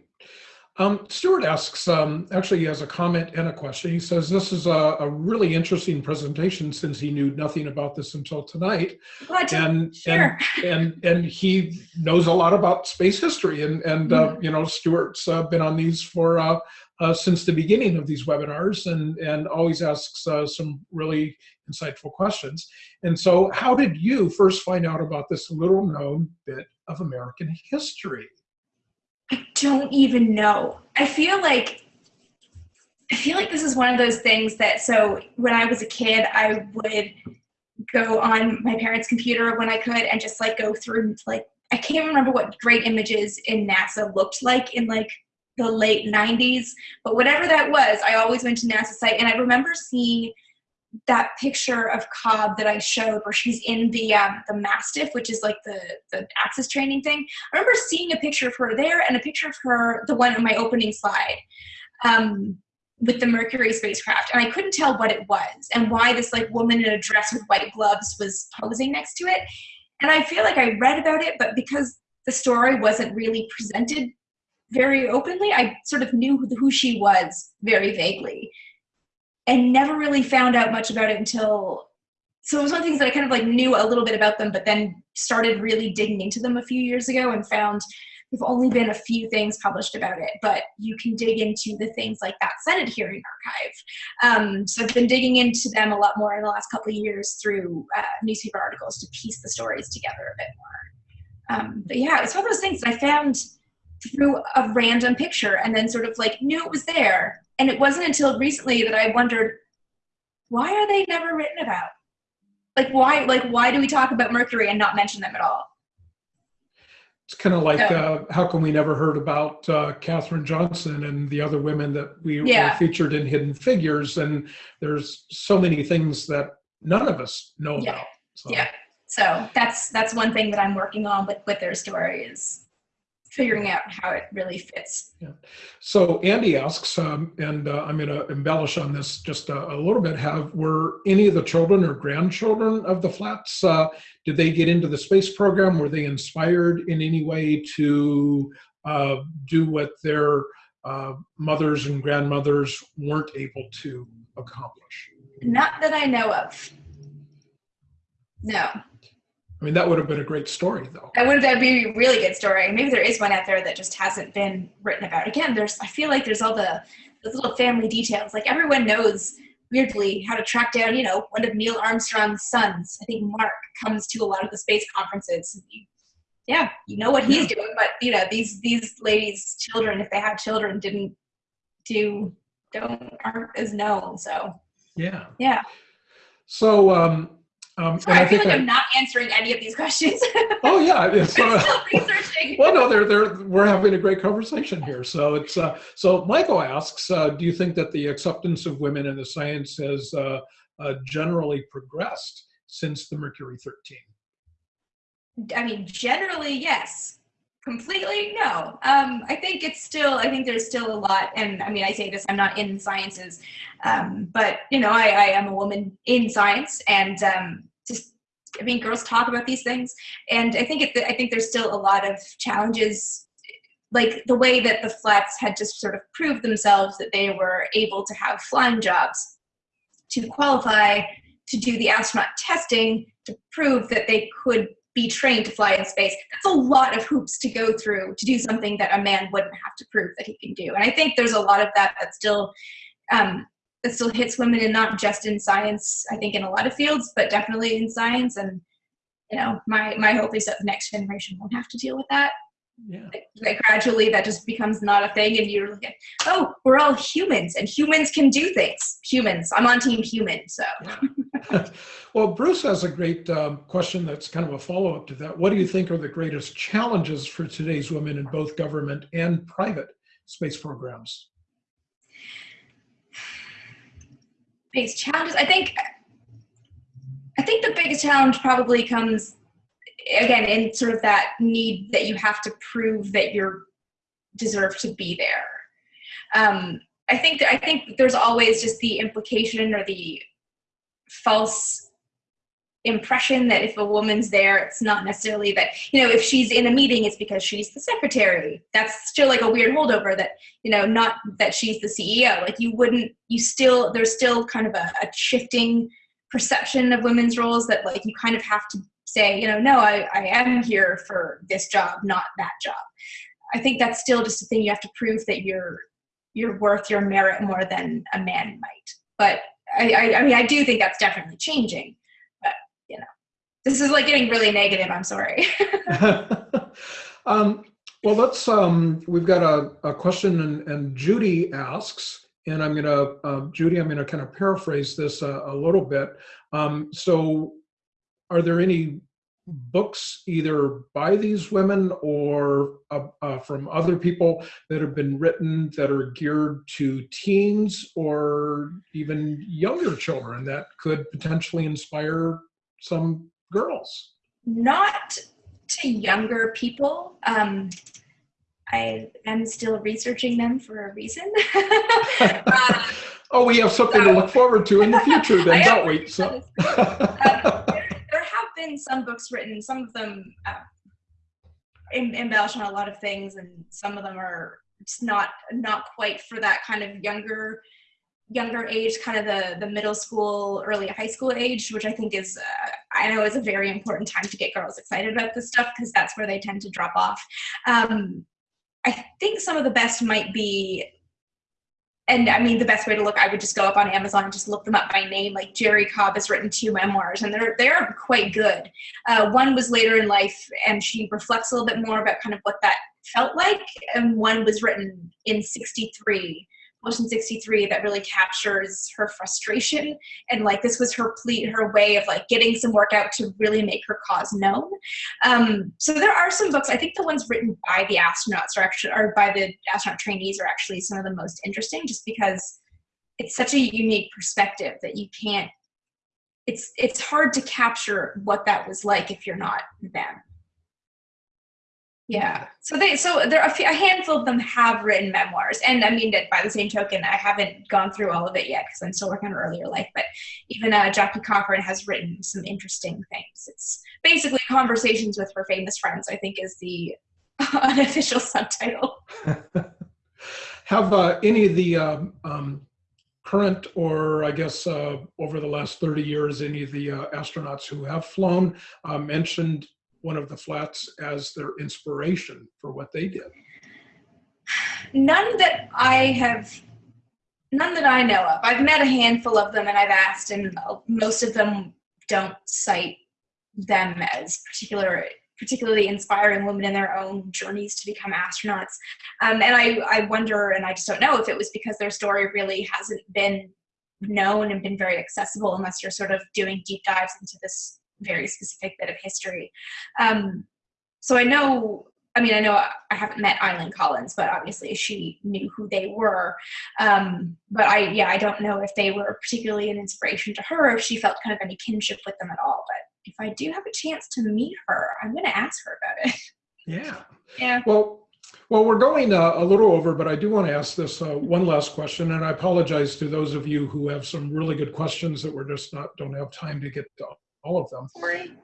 Um, Stuart asks, um, actually he has a comment and a question. He says, this is a, a really interesting presentation since he knew nothing about this until tonight. But And, sure. and, and, and he knows a lot about space history and, and, uh, you know, Stuart's uh, been on these for, uh, uh, since the beginning of these webinars and, and always asks uh, some really insightful questions. And so how did you first find out about this little known bit of American history? I don't even know. I feel like I feel like this is one of those things that so when I was a kid, I would go on my parents' computer when I could and just like go through like I can't remember what great images in NASA looked like in like the late 90s, but whatever that was, I always went to NASA site and I remember seeing that picture of Cobb that I showed where she's in the um, the MASTIF, which is like the the access training thing. I remember seeing a picture of her there and a picture of her, the one on my opening slide, um, with the Mercury spacecraft, and I couldn't tell what it was and why this like woman in a dress with white gloves was posing next to it. And I feel like I read about it, but because the story wasn't really presented very openly, I sort of knew who, who she was very vaguely and never really found out much about it until so it was one of the things that I kind of like knew a little bit about them, but then started really digging into them a few years ago and found there've only been a few things published about it, but you can dig into the things like that Senate hearing archive. Um, so I've been digging into them a lot more in the last couple of years through uh, newspaper articles to piece the stories together a bit more. Um, but yeah, it's one of those things that I found through a random picture and then sort of like knew it was there. And it wasn't until recently that I wondered, why are they never written about? Like why like why do we talk about Mercury and not mention them at all? It's kind of like, Yeah. uh, how come we never heard about uh, Katherine Johnson and the other women that we Yeah. were featured in Hidden Figures? And there's so many things that none of us know Yeah. about. So, Yeah. So that's that's one thing that I'm working on with with their story is figuring out how it really fits. Yeah. So Andy asks, um, and uh, I'm going to embellish on this just a, a little bit. Have were any of the children or grandchildren of the FLATs? Uh, did they get into the space program? Were they inspired in any way to uh, do what their uh, mothers and grandmothers weren't able to accomplish? Not that I know of. No. I mean, that would have been a great story, though. That would that be a really good story. Maybe there is one out there that just hasn't been written about. Again, there's I feel like there's all the those little family details. Like everyone knows weirdly how to track down, you know, one of Neil Armstrong's sons. I think Mark comes to a lot of the space conferences. Yeah, you know what he's doing, but you know these these ladies' children, if they had children, didn't do don't aren't as known. So Yeah. Yeah. So, um, um, sorry, and I feel think like I- I'm not answering any of these questions. (laughs) oh yeah, it's, (laughs) I'm uh, still researching. well, no, they're, they're, we're having a great conversation here. So it's, uh, so Michael asks, uh, do you think that the acceptance of women in the science has uh, uh, generally progressed since the Mercury 13? I mean, generally, yes. Completely no. Um, i think it's still i think there's still a lot and i mean i say this i'm not in sciences um, but you know I, I am a woman in science and um, just i mean girls talk about these things and i think it, i think there's still a lot of challenges like the way that the FLATs had just sort of proved themselves that they were able to have flying jobs to qualify to do the astronaut testing to prove that they could be trained to fly in space. That's a lot of hoops to go through to do something that a man wouldn't have to prove that he can do. And I think there's a lot of that that still um, that still hits women, and not just in science. I think in a lot of fields, but definitely in science. And you know, my my hope is that the next generation won't have to deal with that. Yeah. Like, like gradually, that just becomes not a thing, and you're like, oh, we're all humans, and humans can do things. Humans. I'm on team human, so. yeah. (laughs) well, Bruce has a great um, question that's kind of a follow up to that. What do you think are the greatest challenges for today's women in both government and private space programs? Biggest challenges, I think. I think the biggest challenge probably comes again in sort of that need that you have to prove that you're deserve to be there. Um, I think I think there's always just the implication or the false impression that if a woman's there, it's not necessarily that, you know, if she's in a meeting, it's because she's the secretary. That's still like a weird holdover that, you know, not that she's the CEO. Like you wouldn't, you still, there's still kind of a, a shifting perception of women's roles that like you kind of have to say, you know, no, I, I am here for this job, not that job. I think that's still just a thing you have to prove that you're you're worth your merit more than a man might. But I, I, I mean, I do think that's definitely changing. But you know, this is like getting really negative. I'm sorry. (laughs) (laughs) um, well, let's. Um, we've got a, a question, and, and Judy asks, and I'm to, uh, Judy, I'm to kind of paraphrase this a, a little bit. Um, so, are there any books either by these women or uh, uh, from other people that have been written that are geared to teens or even younger children that could potentially inspire some girls? Not to younger people. Um, I am still researching them for a reason. uh, (laughs) (laughs) oh, we have something so, to look forward to in the future, then, (laughs) don't we? So. um, been some books written, some of them uh, embellish on a lot of things, and some of them are just not not quite for that kind of younger younger age, kind of the the middle school, early high school age, which I think is uh, I know is a very important time to get girls excited about this stuff because that's where they tend to drop off. Um, I think some of the best might be and I mean, the best way to look, I would just go up on Amazon and just look them up by name. Like Jerrie Cobb has written two memoirs, and they're they're quite good. Uh, one was later in life, and she reflects a little bit more about kind of what that felt like, and one was written in '63 Motion 63 that really captures her frustration and like this was her plea her way of like getting some work out to really make her cause known. Um, so there are some books i think the ones written by the astronauts are actually or by the astronaut trainees are actually some of the most interesting just because it's such a unique perspective that you can't it's it's hard to capture what that was like if you're not them yeah. So they so there are a, few, a, handful of them have written memoirs, and I mean that by the same token, I haven't gone through all of it yet because I'm still working on earlier life. But even uh, Jackie Cochran has written some interesting things. It's basically conversations with her famous friends. I think is the (laughs) unofficial subtitle. (laughs) have uh, any of the um, um, current, or I guess uh, over the last 30 years, any of the uh, astronauts who have flown uh, mentioned one of the FLATs as their inspiration for what they did? None that I have, none that I know of. I've met a handful of them and I've asked, and most of them don't cite them as particular particularly inspiring women in their own journeys to become astronauts. Um, and I, I wonder, and I just don't know if it was because their story really hasn't been known and been very accessible unless you're sort of doing deep dives into this very specific bit of history. Um, so I know, I mean, I know I haven't met Eileen Collins, but obviously she knew who they were. Um, but I, yeah, I don't know if they were particularly an inspiration to her, if she felt kind of any kinship with them at all. But if I do have a chance to meet her, I'm going to ask her about it. (laughs) Yeah, Yeah. Well, well, we're going uh, a little over, but I do want to ask this uh, one last question, and I apologize to those of you who have some really good questions that we're just not don't have time to get to all of them.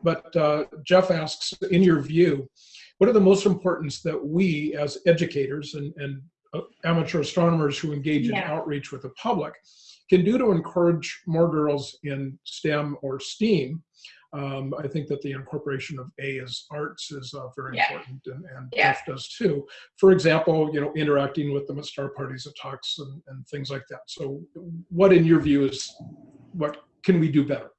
But uh, Jeff asks, in your view, what are the most importance that we as educators and, and uh, amateur astronomers who engage in outreach with the public can do to encourage more girls in STEM or STEAM? Um, I think that the incorporation of A as arts is uh, very Yeah. important, and, and Yeah. Jeff does too. For example, you know, interacting with them at star parties at talks and, and things like that. So, what in your view is what can we do better?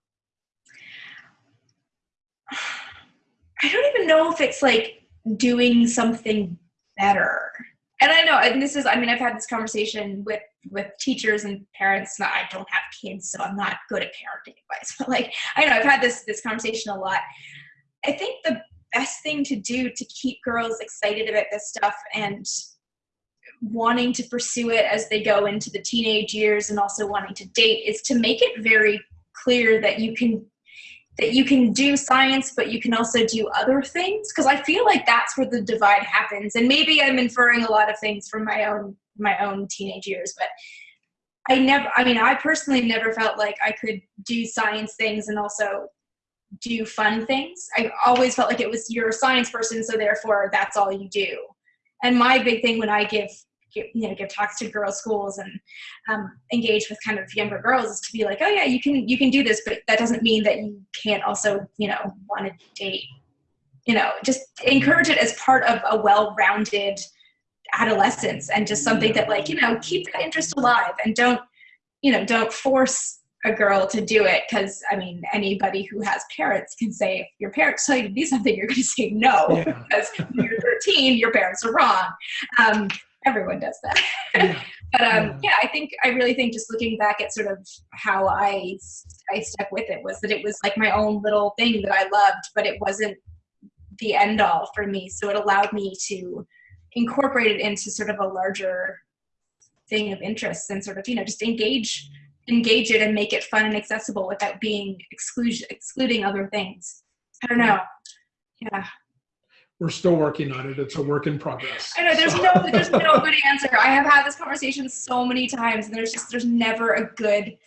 I don't even know if it's like doing something better. And I know, and this is, I mean, I've had this conversation with with teachers and parents. Not, I don't have kids, so I'm not good at parenting advice. (laughs) But like, I know I've had this this conversation a lot. I think the best thing to do to keep girls excited about this stuff and wanting to pursue it as they go into the teenage years and also wanting to date is to make it very clear that you can that you can do science but you can also do other things? Because i feel like that's where the divide happens. And maybe i'm inferring a lot of things from my own my own teenage years but i never i mean i personally never felt like i could do science things and also do fun things. I always felt like it was you're a science person so therefore that's all you do. And my big thing when i give give, you know give talks to girls schools and um, engage with kind of younger girls is to be like oh yeah you can you can do this but that doesn't mean that you can't also you know want to date. You know just encourage it as part of a well-rounded adolescence and just something that like you know keep that interest alive and don't you know don't force a girl to do it because i mean anybody who has parents can say if your parents tell you to do something you're going to say no Yeah. because when you're 13 your parents are wrong. Um, everyone does that Yeah. (laughs) but um, Yeah. I think I really think just looking back at sort of how I I stuck with it was that it was like my own little thing that I loved, but it wasn't the end all for me. So it allowed me to incorporate it into sort of a larger thing of interests and sort of you know just engage engage it and make it fun and accessible without being exclusion excluding other things. I don't know. Yeah. We're still working on it. It's a work in progress. I know there's So- no there's (laughs) no good answer. I have had this conversation so many times, and there's just there's never a good.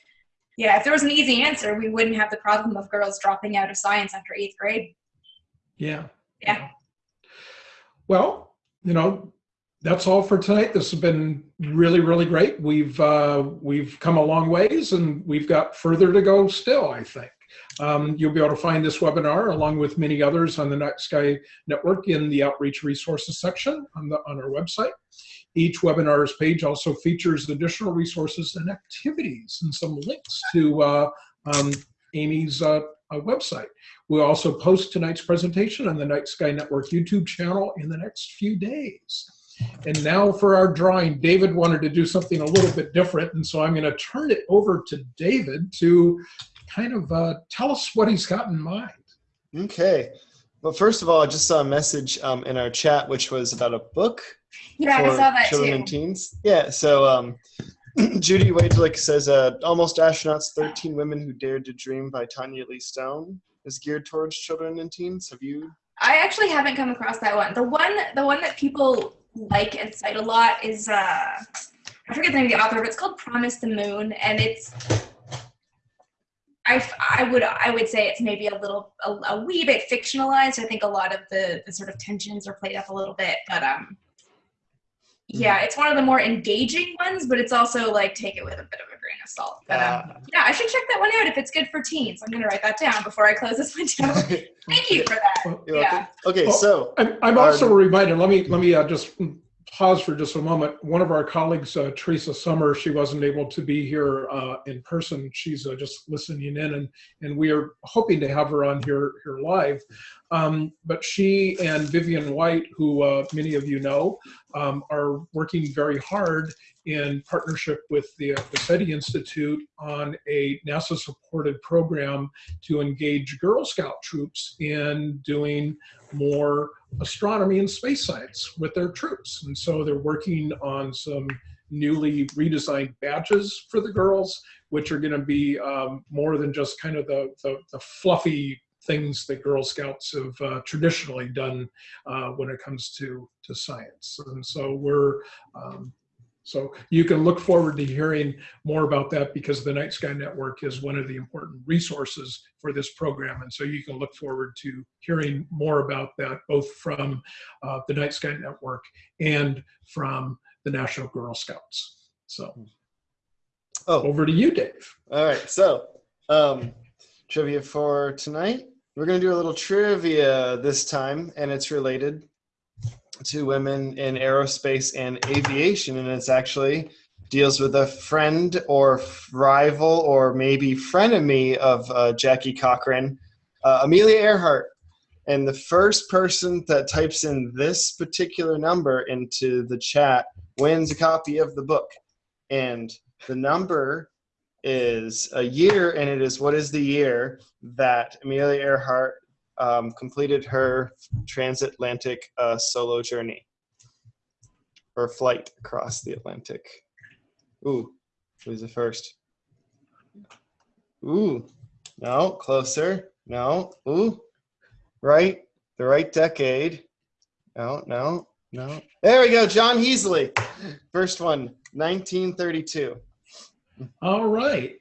Yeah, if there was an easy answer, we wouldn't have the problem of girls dropping out of science after eighth grade. Yeah. Yeah. Well, you know, that's all for tonight. This has been really, really great. We've uh, we've come a long ways, and we've got further to go still. I think um, you'll be able to find this webinar along with many others on the Night Sky Network in the Outreach Resources section on the on our website. Each webinar's page also features additional resources and activities and some links to uh, um, Amy's uh, uh, website. We'll also post tonight's presentation on the Night Sky Network YouTube channel in the next few days. And now for our drawing, David wanted to do something a little bit different, and so I'm going to turn it over to David to kind of uh, tell us what he's got in mind. Okay. Well, first of all, I just saw a message um, in our chat, which was about a book Yeah, I for saw that children too. and teens. Yeah. So um, (clears throat) Judy Wagelick says, uh, "Almost Astronauts: 13 Women Who Dared to Dream" by Tanya Lee Stone is geared towards children and teens. Have you? I actually haven't come across that one. The one the one that people like and cite a lot is uh I forget the name of the author, but it's called Promise the Moon, and it's I, I would I would say it's maybe a little a, a wee bit fictionalized. I think a lot of the, the sort of tensions are played up a little bit, but um yeah, it's one of the more engaging ones, but it's also like take it with a bit of a grain of salt. But um, Uh, yeah, I should check that one out if it's good for teens. I'm gonna write that down before I close this window. (laughs) Thank you for that. You're Yeah. welcome. Okay, Well, so I'm, I'm also reminded, let me, let me uh, just pause for just a moment. One of our colleagues, uh, Theresa Summer, she wasn't able to be here uh, in person. She's uh, just listening in and, and we are hoping to have her on here, here live. Um, but she and Vivian White, who uh, many of you know, um, are working very hard in partnership with the, uh, the SETI Institute on a NASA-supported program to engage Girl Scout troops in doing more astronomy and space science with their troops. And so they're working on some newly redesigned badges for the girls, which are going to be um, more than just kind of the, the, the fluffy things that Girl Scouts have uh, traditionally done uh, when it comes to to science. And so we're um, so you can look forward to hearing more about that because the Night Sky Network is one of the important resources for this program. And so you can look forward to hearing more about that, both from uh, the Night Sky Network and from the National Girl Scouts. So Oh, over to you, Dave. all right. So, um, trivia for tonight. We're going to do a little trivia this time, and it's related to women in aerospace and aviation, and it's actually deals with a friend or rival or maybe frenemy of uh, Jackie Cochran, uh, Amelia Earhart. And the first person that types in this particular number into the chat wins a copy of the book. And the number is a year, and it is what is the year that Amelia Earhart um, completed her transatlantic uh, solo journey or flight across the Atlantic. Ooh, who's the first? Ooh, no, closer. No, ooh, right, the right decade. No, no, no. There we go, John Heasley. First one, 1932. All right.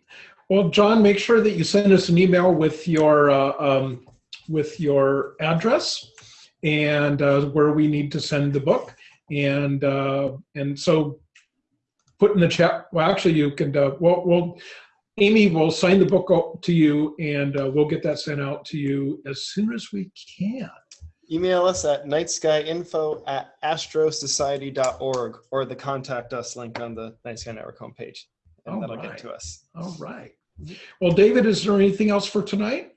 Well, John, make sure that you send us an email with your uh, um, with your address and uh, where we need to send the book. And uh, and so put in the chat. Well, actually, you can. Uh, well, we'll Amy will sign the book to you, and uh, we'll get that sent out to you as soon as we can. Email us at nightskyinfo at astrosociety.org or the contact us link on the Night Sky Network homepage. And All that'll right. get to us. All right. Well, David, is there anything else for tonight?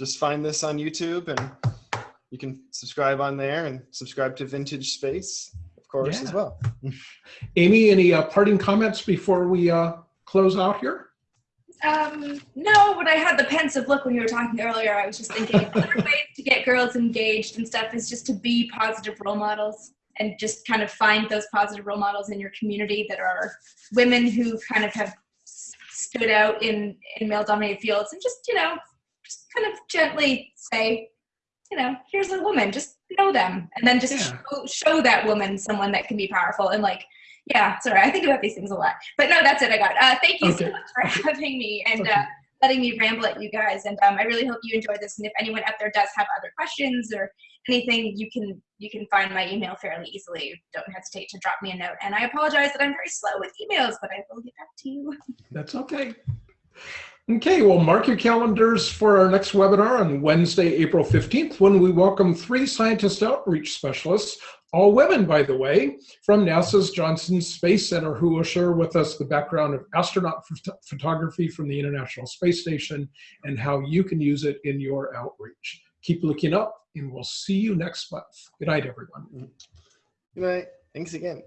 Just find this on YouTube and you can subscribe on there and subscribe to Vintage Space, of course, as well. (laughs) Amy, any uh, parting comments before we uh, close out here? Um, no, but I had the pensive look when you were talking earlier. I was just thinking (laughs) other ways to get girls engaged and stuff is just to be positive role models and just kind of find those positive role models in your community that are women who kind of have stood out in in male dominated fields and just you know just kind of gently say you know here's a woman just know them and then just Yeah. show, show that woman someone that can be powerful and like yeah sorry i think about these things a lot but no that's it i got uh, thank you Okay. so much for having me and Okay. uh, letting me ramble at you guys and um, i really hope you enjoyed this and if anyone out there does have other questions or anything you can you can find my email fairly easily don't hesitate to drop me a note and i apologize that i'm very slow with emails but i will get back to you That's okay. Okay, well, mark your calendars for our next webinar on Wednesday, April 15th, when we welcome three scientist outreach specialists, all women, by the way, from NASA's Johnson Space Center, who will share with us the background of astronaut phot- photography from the International Space Station and how you can use it in your outreach. Keep looking up, and we'll see you next month. Good night, everyone. Good night. Thanks again.